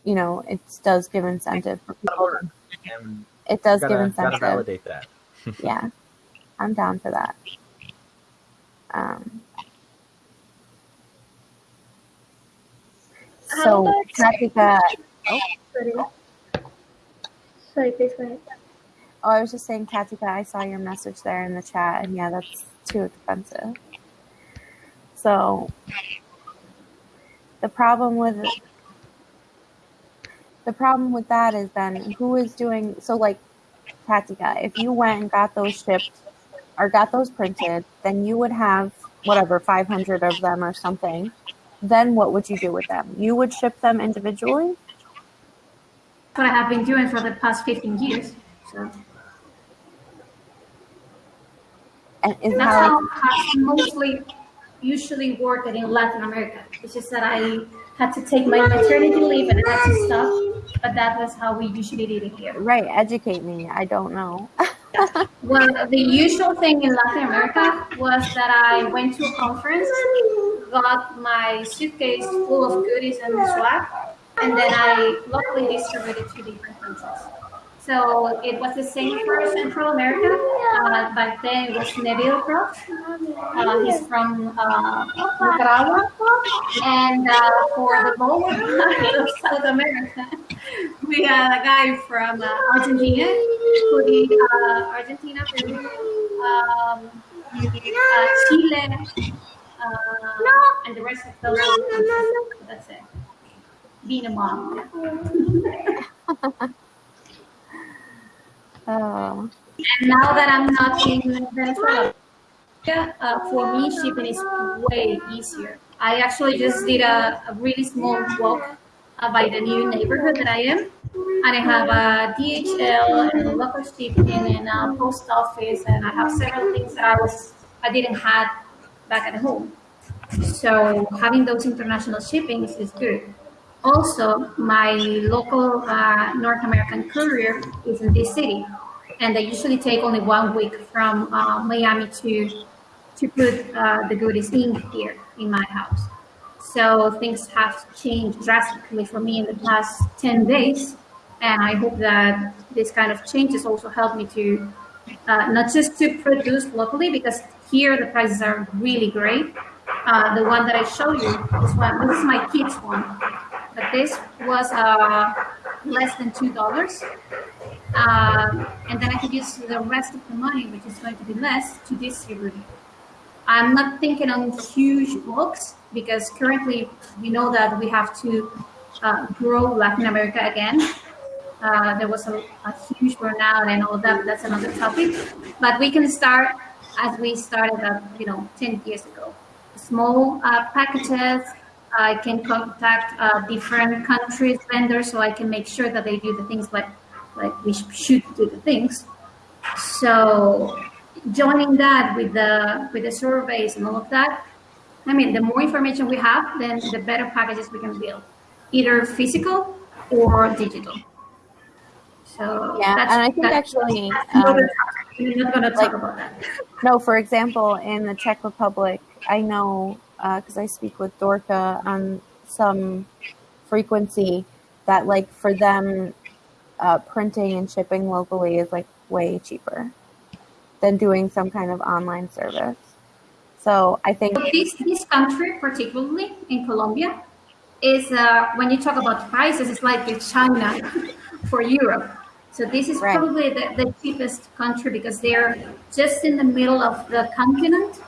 B: you know it does give incentive for people.
E: And
B: It does
E: gotta,
B: give
E: gotta
B: incentive.
E: validate that.
B: yeah, I'm down for that. Um, so,
C: about-
B: Tatica,
C: Sorry. Sorry, please go ahead.
B: oh, I was just saying, Tatica, I saw your message there in the chat, and yeah, that's too expensive. So, the problem with the problem with that is then who is doing so like Tatica, if you went and got those shipped or got those printed, then you would have whatever 500 of them or something. Then what would you do with them? You would ship them individually?
I: That's what I have been doing for the past 15 years. So
B: And is
I: that's
B: how
I: I mostly usually work in Latin America. It's just that I had to take my maternity leave and I had to stop. But that was how we usually did it here.
B: right, educate me. I don't know.
I: Well, the usual thing in Latin America was that I went to a conference, got my suitcase full of goodies and swag, and then I locally distributed to different countries. So it was the same for Central America. Uh, back then it was Neville Cross. Uh, he's from uh, Nicaragua. And uh, for the lower of South America, we had a guy from uh, Argentina, who did uh, Argentina, Peru, um, Chile, and the rest of the world. That's it. Being a mom.
B: Oh,
I: And now that I'm not in Venezuela, uh, for me, shipping is way easier. I actually just did a, a really small walk uh, by the new neighborhood that I am. And I have a DHL and a local shipping and a post office, and I have several things that I was I didn't have back at home. So having those international shippings is good. Also, my local uh, North American courier is in this city, and they usually take only one week from uh, Miami to to put uh, the goodies in here in my house. So things have changed drastically for me in the past 10 days. And I hope that this kind of changes also help me to uh, not just to produce locally, because here the prices are really great. Uh, the one that I show you, this one, this is my kids one. But this was uh, less than $2. Uh, and then I could use the rest of the money, which is going to be less, to distribute. I'm not thinking on huge books because currently we know that we have to uh, grow Latin America again. Uh, there was a, a huge burnout and all that, that's another topic. But we can start as we started, uh, you know, 10 years ago. Small uh, packages. I can contact uh, different countries, vendors, so I can make sure that they do the things like, like we should do the things. So joining that with the with the surveys and all of that, I mean, the more information we have, then the better packages we can build, either physical or digital. So
B: Yeah,
I: that's,
B: and I think actually, um,
I: we're not going to talk
B: like-
I: about that.
B: No, for example, in the Czech Republic, I know because I speak with Dorka on some frequency that, like, for them, uh, printing and shipping locally is like way cheaper than doing some kind of online service. So I think,
I: this this country, particularly in Colombia, is uh, when you talk about prices, it's like China for Europe. So this is
B: Right.
I: probably the, the cheapest country because they're just in the middle of the continent.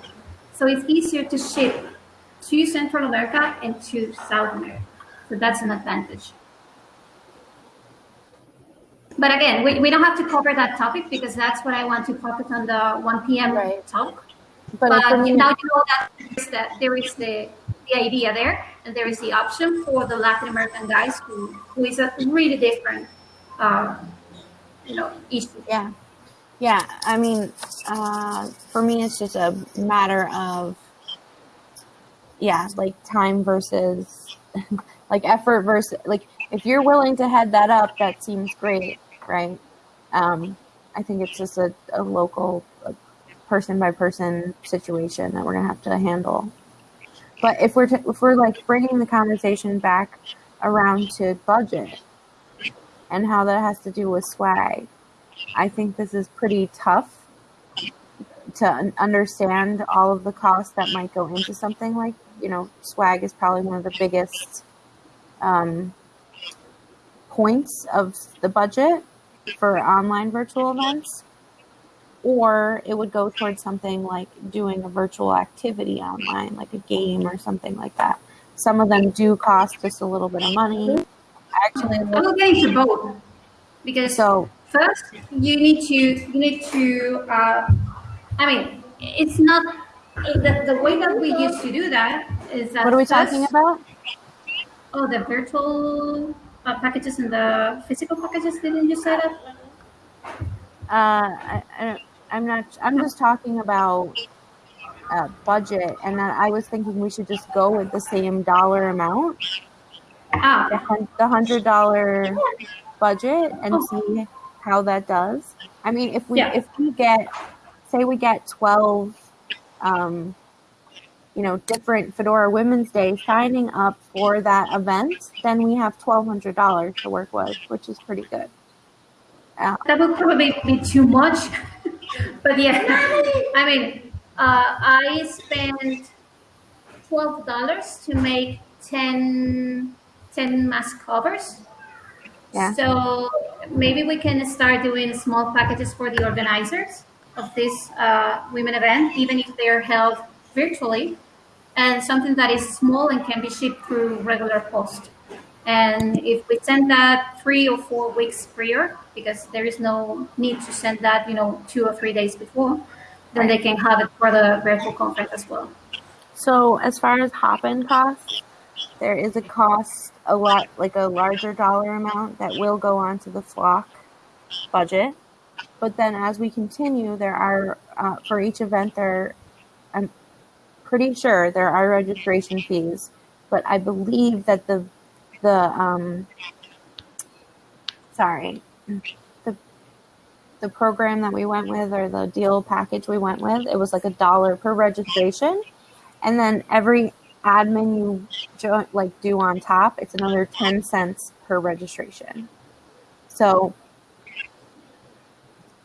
I: So it's easier to ship to Central America and to South America. So that's an advantage. But again, we, we don't have to cover that topic because that's what I want to focus on the 1 p.m.
B: Right.
I: talk.
B: but
I: But
B: me,
I: now you know that there is, that there is the, the idea there, and there is the option for the Latin American guys who, who is a really different, uh, you know, issue.
B: yeah. Yeah, I mean, uh, for me, it's just a matter of, yeah, like time versus, like effort versus, like if you're willing to head that up, that seems great, right? Um, I think it's just a, a local, person by person situation that we're gonna have to handle. But if we're t- if we're like bringing the conversation back around to budget and how that has to do with swag, I think this is pretty tough to understand all of the costs that might go into something like you know swag is probably one of the biggest um, points of the budget for online virtual events. Or it would go towards something like doing a virtual activity online like a game or something like that. Some of them do cost just a little bit of money. Actually
I: I will get to both because
B: so
I: first you need to you need to uh, I mean it's not the, the way that we used to do that is that
B: what are we talking about
I: Oh, the virtual uh, packages and the physical packages. Didn't you say that?
B: uh I, I, i'm not i'm just talking about uh, budget and then i was thinking we should just go with the same dollar amount the,
I: Ah,
B: the hundred dollar budget and see how that does. I mean, if we
I: Yeah.
B: if we get say we get twelve, um, you know, different Fedora Women's Day signing up for that event, then we have twelve hundred dollars to work with, which is pretty good. Uh,
I: that would probably be too much. but yeah, I mean, uh, I spent twelve dollars to make 10, 10 mask covers.
B: Yeah.
I: So maybe we can start doing small packages for the organizers of this uh, women event, even if they're held virtually, and something that is small and can be shipped through regular post. And if we send that three or four weeks prior, because there is no need to send that, you know, two or three days before, then they can have it for the virtual conference as well.
B: So as far as Hopin costs, there is a cost a lot like a larger dollar amount that will go onto the flock budget. But then as we continue, there are uh, for each event there, I'm pretty sure there are registration fees. But I believe that the the um sorry the the program that we went with or the deal package we went with it was like a dollar per registration and then every admin you jo- like do on top it's another 10 cents per registration so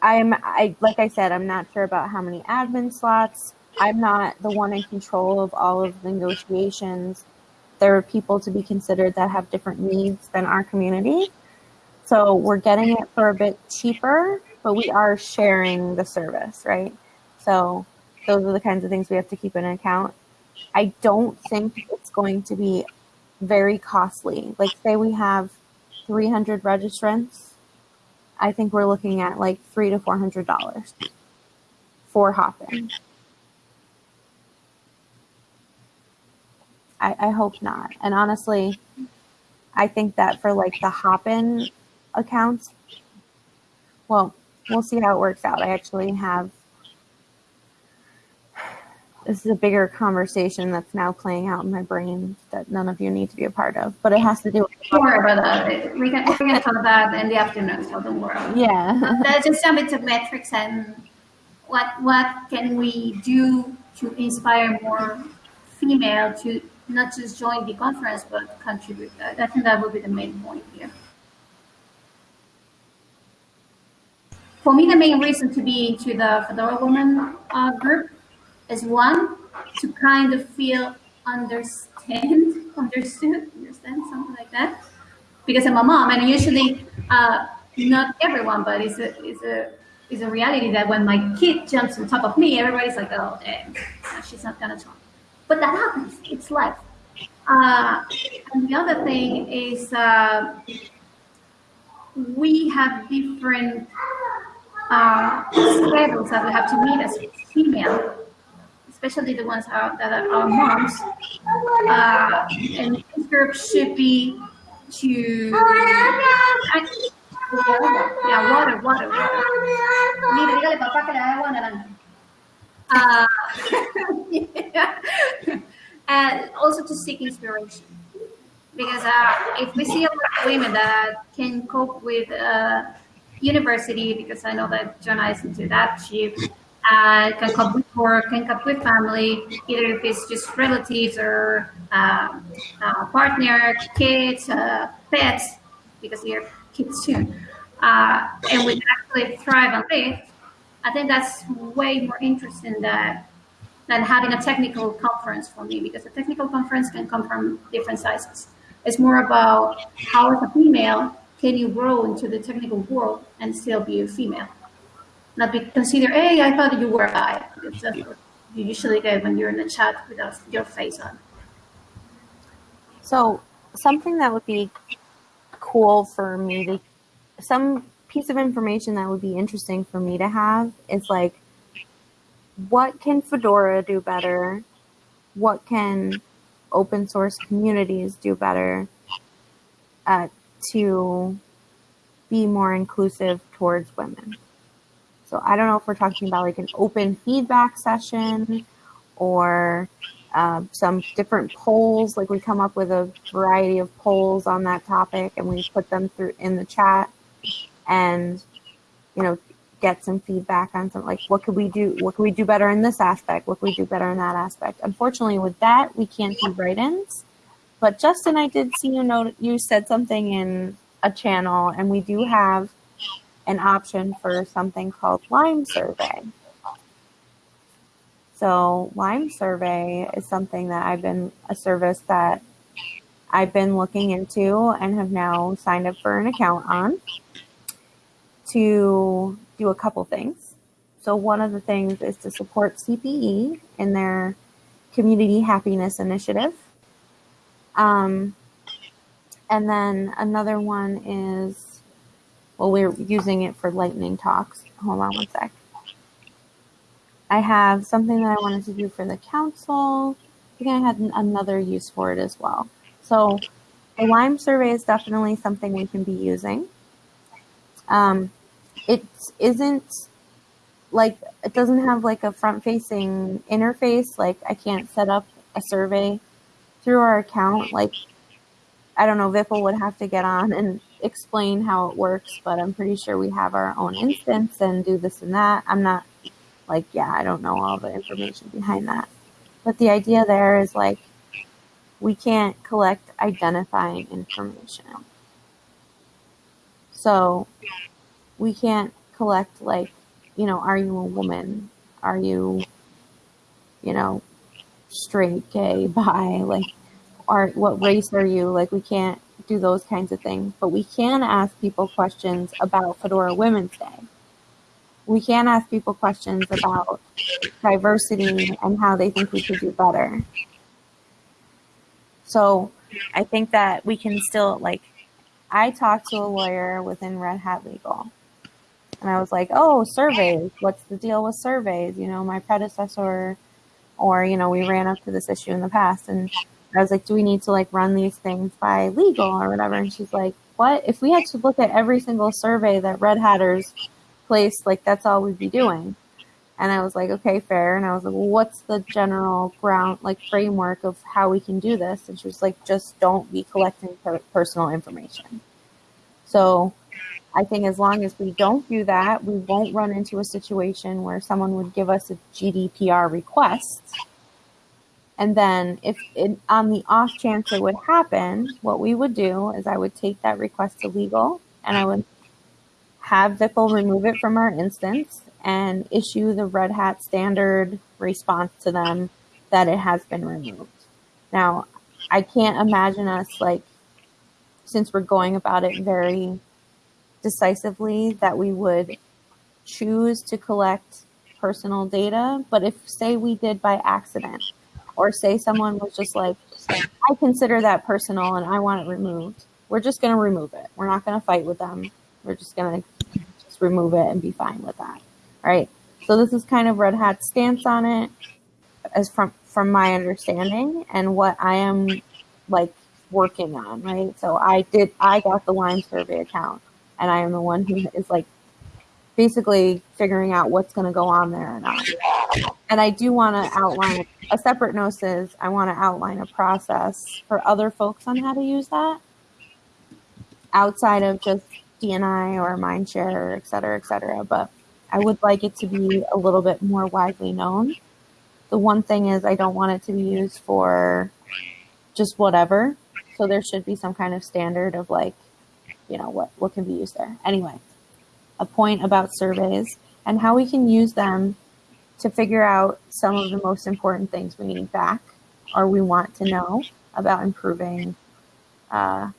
B: i'm i like i said i'm not sure about how many admin slots. I'm not the one in control of all of the negotiations. There are people to be considered that have different needs than our community. So we're getting it for a bit cheaper but we are sharing the service right? So those are the kinds of things we have to keep in account. I don't think it's going to be very costly. Like, say we have 300 registrants, I think we're looking at like three to four hundred dollars for Hopin. I, I hope not. And honestly, I think that for like the Hopin accounts, well, we'll see how it works out. I actually have this is a bigger conversation that's now playing out in my brain that none of you need to be a part of, but it has to do with
I: Don't worry about that. We can, to talk about that in the afternoon, so don't worry.
B: yeah.
I: There's just some bit of metrics and what what can we do to inspire more female to not just join the conference but contribute. I I think that would be the main point here. For me, the main reason to be into the Fedora Women uh, group is one to kind of feel understand, understood, understand something like that because I'm a mom, and usually, uh, not everyone, but it's a, it's a, it's a reality that when my kid jumps on top of me, everybody's like, oh, damn, she's not gonna jump. But that happens. It's life. Uh, and the other thing is, uh, we have different uh, schedules that we have to meet as female, especially the ones that are moms. Uh, and this group should be to Yeah, water, water, water. Mira, dígale papá que le agua naranja. Uh, and also to seek inspiration. Because uh, if we see a lot of women that can cope with uh, university, because I know that Jonah is into that, she uh, can cope with work, can cope with family, either if it's just relatives or uh, uh, partner, kids, uh, pets, because you're kids too. Uh, and we can actually thrive on live. I think that's way more interesting than than having a technical conference for me because a technical conference can come from different sizes. It's more about how, as a female, can you grow into the technical world and still be a female, not be considered. Hey, I thought you were I. you usually get when you're in a chat without your face on.
B: So something that would be cool for me to some piece of information that would be interesting for me to have is like what can Fedora do better? What can open source communities do better uh, to be more inclusive towards women? So I don't know if we're talking about like an open feedback session or uh, some different polls. Like we come up with a variety of polls on that topic and we put them through in the chat and you know get some feedback on some like what could we do what could we do better in this aspect what could we do better in that aspect unfortunately with that we can't do write-ins but justin i did see you note you said something in a channel and we do have an option for something called lime survey so lime survey is something that i've been a service that i've been looking into and have now signed up for an account on to do a couple things. So one of the things is to support CPE in their community happiness initiative. Um, and then another one is, well, we're using it for lightning talks. Hold on one sec. I have something that I wanted to do for the council. I think I had another use for it as well. So the Lime survey is definitely something we can be using. Um, it isn't like it doesn't have like a front facing interface like i can't set up a survey through our account like i don't know vipul would have to get on and explain how it works but i'm pretty sure we have our own instance and do this and that i'm not like yeah i don't know all the information behind that but the idea there is like we can't collect identifying information so we can't collect like, you know, are you a woman? Are you, you know, straight, gay, bi? Like, are what race are you? Like, we can't do those kinds of things, but we can ask people questions about Fedora Women's Day. We can ask people questions about diversity and how they think we could do better. So I think that we can still like I talked to a lawyer within Red Hat Legal and I was like, oh, surveys. What's the deal with surveys? You know, my predecessor, or, you know, we ran up to this issue in the past. And I was like, do we need to like run these things by legal or whatever? And she's like, what? If we had to look at every single survey that Red Hatters placed, like that's all we'd be doing. And I was like, okay, fair. And I was like, well, what's the general ground, like framework of how we can do this? And she was like, just don't be collecting per- personal information. So I think as long as we don't do that, we won't run into a situation where someone would give us a GDPR request. And then, if it, on the off chance it would happen, what we would do is I would take that request to legal and I would have Vipul remove it from our instance and issue the Red Hat standard response to them that it has been removed. Now, I can't imagine us like, since we're going about it very decisively that we would choose to collect personal data. But if, say, we did by accident, or say someone was just like, I consider that personal and I want it removed, we're just going to remove it. We're not going to fight with them. We're just going to just remove it and be fine with that. Right. So this is kind of Red Hat's stance on it, as from from my understanding and what I am like working on. Right. So I did. I got the Lime Survey account and I am the one who is like basically figuring out what's going to go on there or not. And I do want to outline a separate note is I want to outline a process for other folks on how to use that outside of just D&I or Mindshare, et cetera, et cetera. But I would like it to be a little bit more widely known. The one thing is I don't want it to be used for just whatever. So there should be some kind of standard of like, you know, what, what can be used there. Anyway, a point about surveys and how we can use them to figure out some of the most important things we need back or we want to know about improving uh,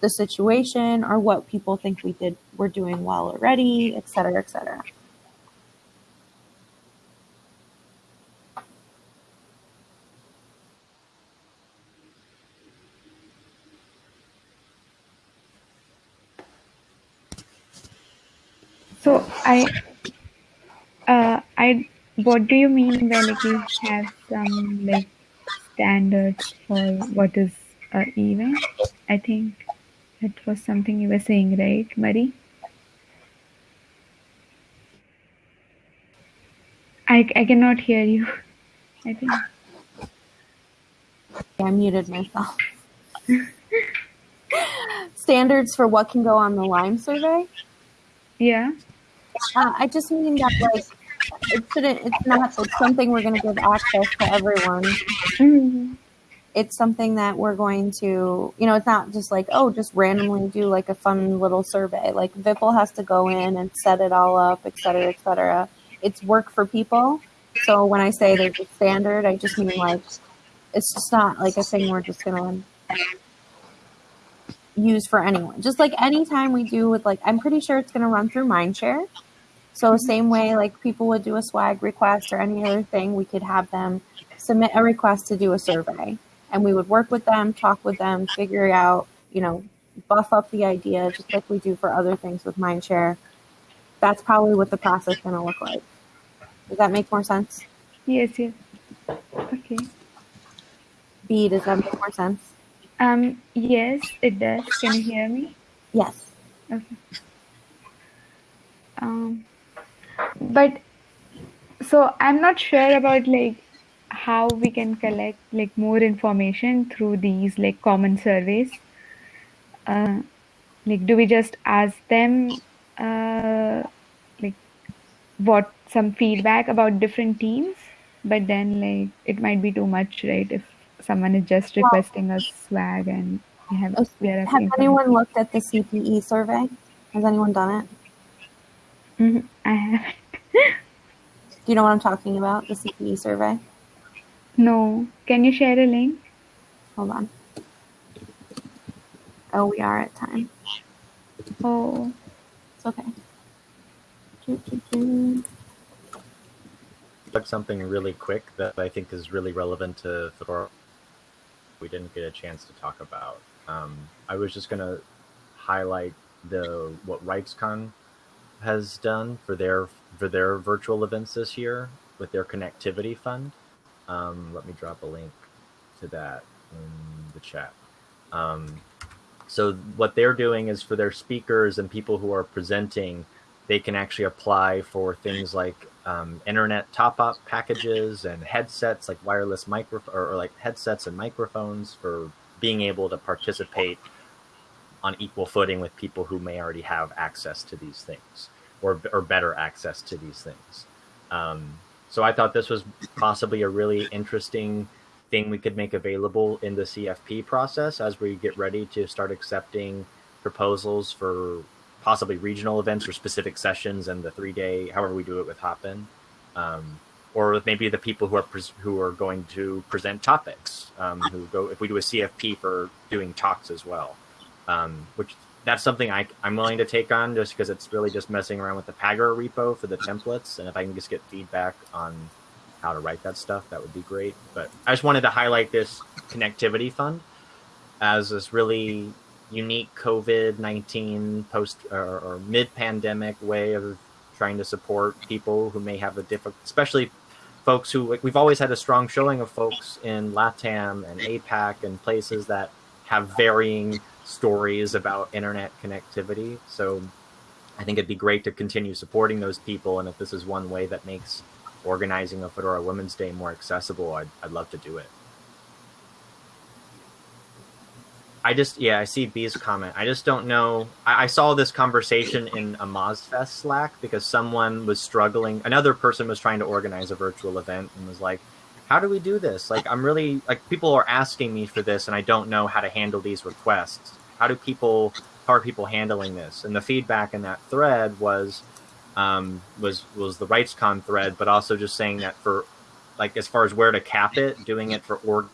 B: the situation or what people think we did we're doing well already, et cetera, et cetera.
F: So I, uh, I, what do you mean by like you have some like standards for what is a event? I think that was something you were saying, right, Marie? I, I cannot hear you. I think.
B: I muted myself. Standards for what can go on the Lime survey?
F: Yeah.
B: Uh, I just mean that like it shouldn't. It's not. It's something we're going to give access to everyone.
F: Mm-hmm.
B: It's something that we're going to. You know, it's not just like oh, just randomly do like a fun little survey. Like Vipul has to go in and set it all up, et cetera, et cetera. It's work for people. So when I say there's a standard, I just mean like it's just not like a thing we're just going to use for anyone. Just like anytime we do with like, I'm pretty sure it's going to run through Mindshare. So same way like people would do a swag request or any other thing, we could have them submit a request to do a survey, and we would work with them, talk with them, figure out, you know, buff up the idea just like we do for other things with Mindshare. That's probably what the process is going to look like. Does that make more sense?
F: Yes. Yes. Okay.
B: B, does that make more sense?
F: Um. Yes, it does. Can you hear me?
B: Yes.
F: Okay. Um, but so I'm not sure about like how we can collect like more information through these like common surveys. Uh, like, do we just ask them uh, like what some feedback about different teams? But then like it might be too much, right? If someone is just requesting a swag and we have we are
B: Have anyone looked at the CPE survey? Has anyone done it?
F: Mhm, I have
B: Do you know what I'm talking about? The CPE survey?
F: no. Can you share a link?
B: Hold on. Oh, we are at time.
F: Oh,
B: It's okay. Choo, choo, choo.
E: Plug something really quick that I think is really relevant to Fedora. We didn't get a chance to talk about. Um, I was just gonna highlight the what RightsCon has done for their for their virtual events this year with their connectivity fund. Um, let me drop a link to that in the chat. Um, so what they're doing is for their speakers and people who are presenting, they can actually apply for things like um, internet top-up packages and headsets, like wireless micro or, or like headsets and microphones for being able to participate on equal footing with people who may already have access to these things or, or better access to these things. Um, so I thought this was possibly a really interesting thing we could make available in the CFP process as we get ready to start accepting proposals for possibly regional events or specific sessions and the three day, however we do it with Hopin. Um, or with maybe the people who are who are going to present topics, um, who go if we do a CFP for doing talks as well, um, which that's something I, I'm willing to take on just because it's really just messing around with the Pagure repo for the templates. And if I can just get feedback on how to write that stuff, that would be great. But I just wanted to highlight this connectivity fund as this really unique COVID 19 post or, or mid pandemic way of trying to support people who may have a difficult, especially folks who like, we've always had a strong showing of folks in LATAM and APAC and places that have varying stories about internet connectivity. So I think it'd be great to continue supporting those people. And if this is one way that makes organizing a Fedora Women's Day more accessible, I'd, I'd love to do it. I just, yeah, I see B's comment. I just don't know. I, I saw this conversation in a MozFest Slack because someone was struggling. Another person was trying to organize a virtual event and was like, how do we do this? Like, I'm really, like, people are asking me for this and I don't know how to handle these requests. How do people, how are people handling this? And the feedback in that thread was, um, was, was the RightsCon thread, but also just saying that for, like, as far as where to cap it, doing it for org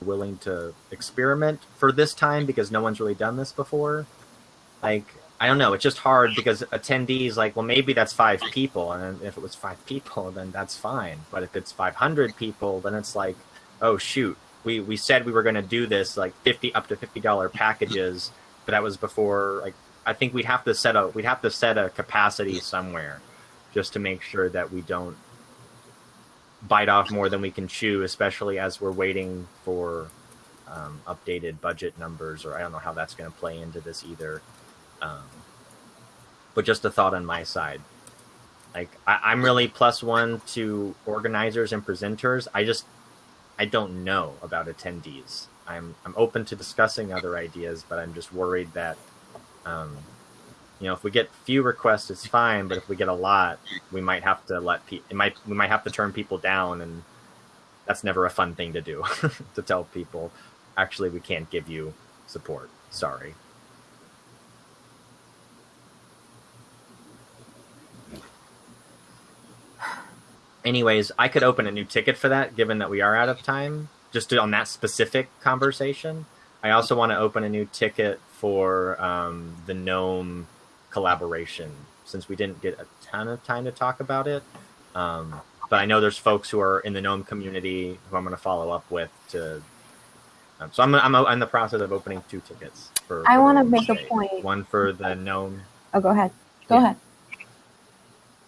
E: willing to experiment for this time because no one's really done this before. Like, I don't know, it's just hard because attendees like, well, maybe that's five people, and if it was five people, then that's fine. But if it's five hundred people, then it's like, oh shoot, we we said we were going to do this like fifty up to fifty dollar packages, but that was before. Like, I think we'd have to set a we'd have to set a capacity somewhere, just to make sure that we don't bite off more than we can chew, especially as we're waiting for um, updated budget numbers, or I don't know how that's going to play into this either. Um, but just a thought on my side. Like I, I'm really plus one to organizers and presenters. I just I don't know about attendees. I'm I'm open to discussing other ideas, but I'm just worried that um, you know if we get few requests, it's fine. But if we get a lot, we might have to let people. It might we might have to turn people down, and that's never a fun thing to do. to tell people, actually, we can't give you support. Sorry. Anyways, I could open a new ticket for that, given that we are out of time, just to, on that specific conversation. I also want to open a new ticket for um, the GNOME collaboration, since we didn't get a ton of time to talk about it. Um, but I know there's folks who are in the GNOME community who I'm going to follow up with to. Um, so I'm, I'm in the process of opening two tickets for.
B: I want to make a point.
E: One for the GNOME.
B: Oh, go ahead. Go
E: Yeah.
B: ahead.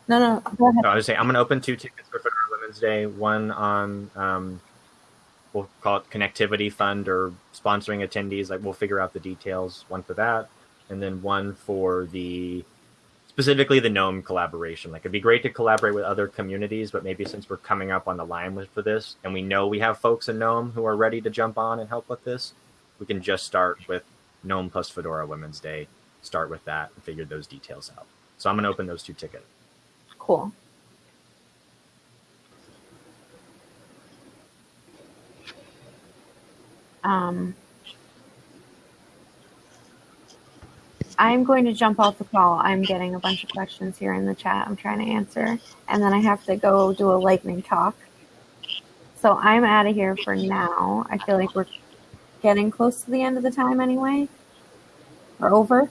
B: No, no, go ahead.
E: No, I was saying I'm going to open two tickets for Fedora Women's Day. One on um, we'll call it connectivity fund or sponsoring attendees. Like we'll figure out the details. One for that, and then one for the specifically the GNOME collaboration. Like it'd be great to collaborate with other communities, but maybe since we're coming up on the line with for this, and we know we have folks in GNOME who are ready to jump on and help with this, we can just start with GNOME plus Fedora Women's Day. Start with that and figure those details out. So I'm going to open those two tickets.
B: Cool. Um, I'm going to jump off the call. I'm getting a bunch of questions here in the chat. I'm trying to answer, and then I have to go do a lightning talk. So I'm out of here for now. I feel like we're getting close to the end of the time anyway. We're over.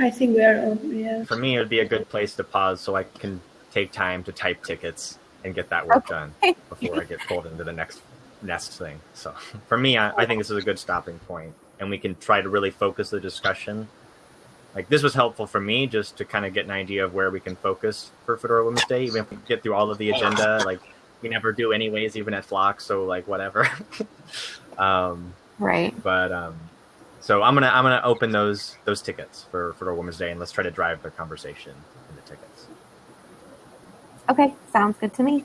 A: I think we are over. Yeah.
E: For me, it would be a good place to pause so I can take time to type tickets and get that work done before I get pulled into the next nest thing. So for me, I, I think this is a good stopping point, and we can try to really focus the discussion. Like this was helpful for me just to kind of get an idea of where we can focus for Fedora Women's Day, even if we get through all of the agenda. Like we never do anyways, even at Flock. So like whatever. um,
B: Right.
E: but um, so I'm gonna I'm gonna open those those tickets for for Women's Day, and let's try to drive the conversation in the tickets.
B: Okay. Sounds good to me.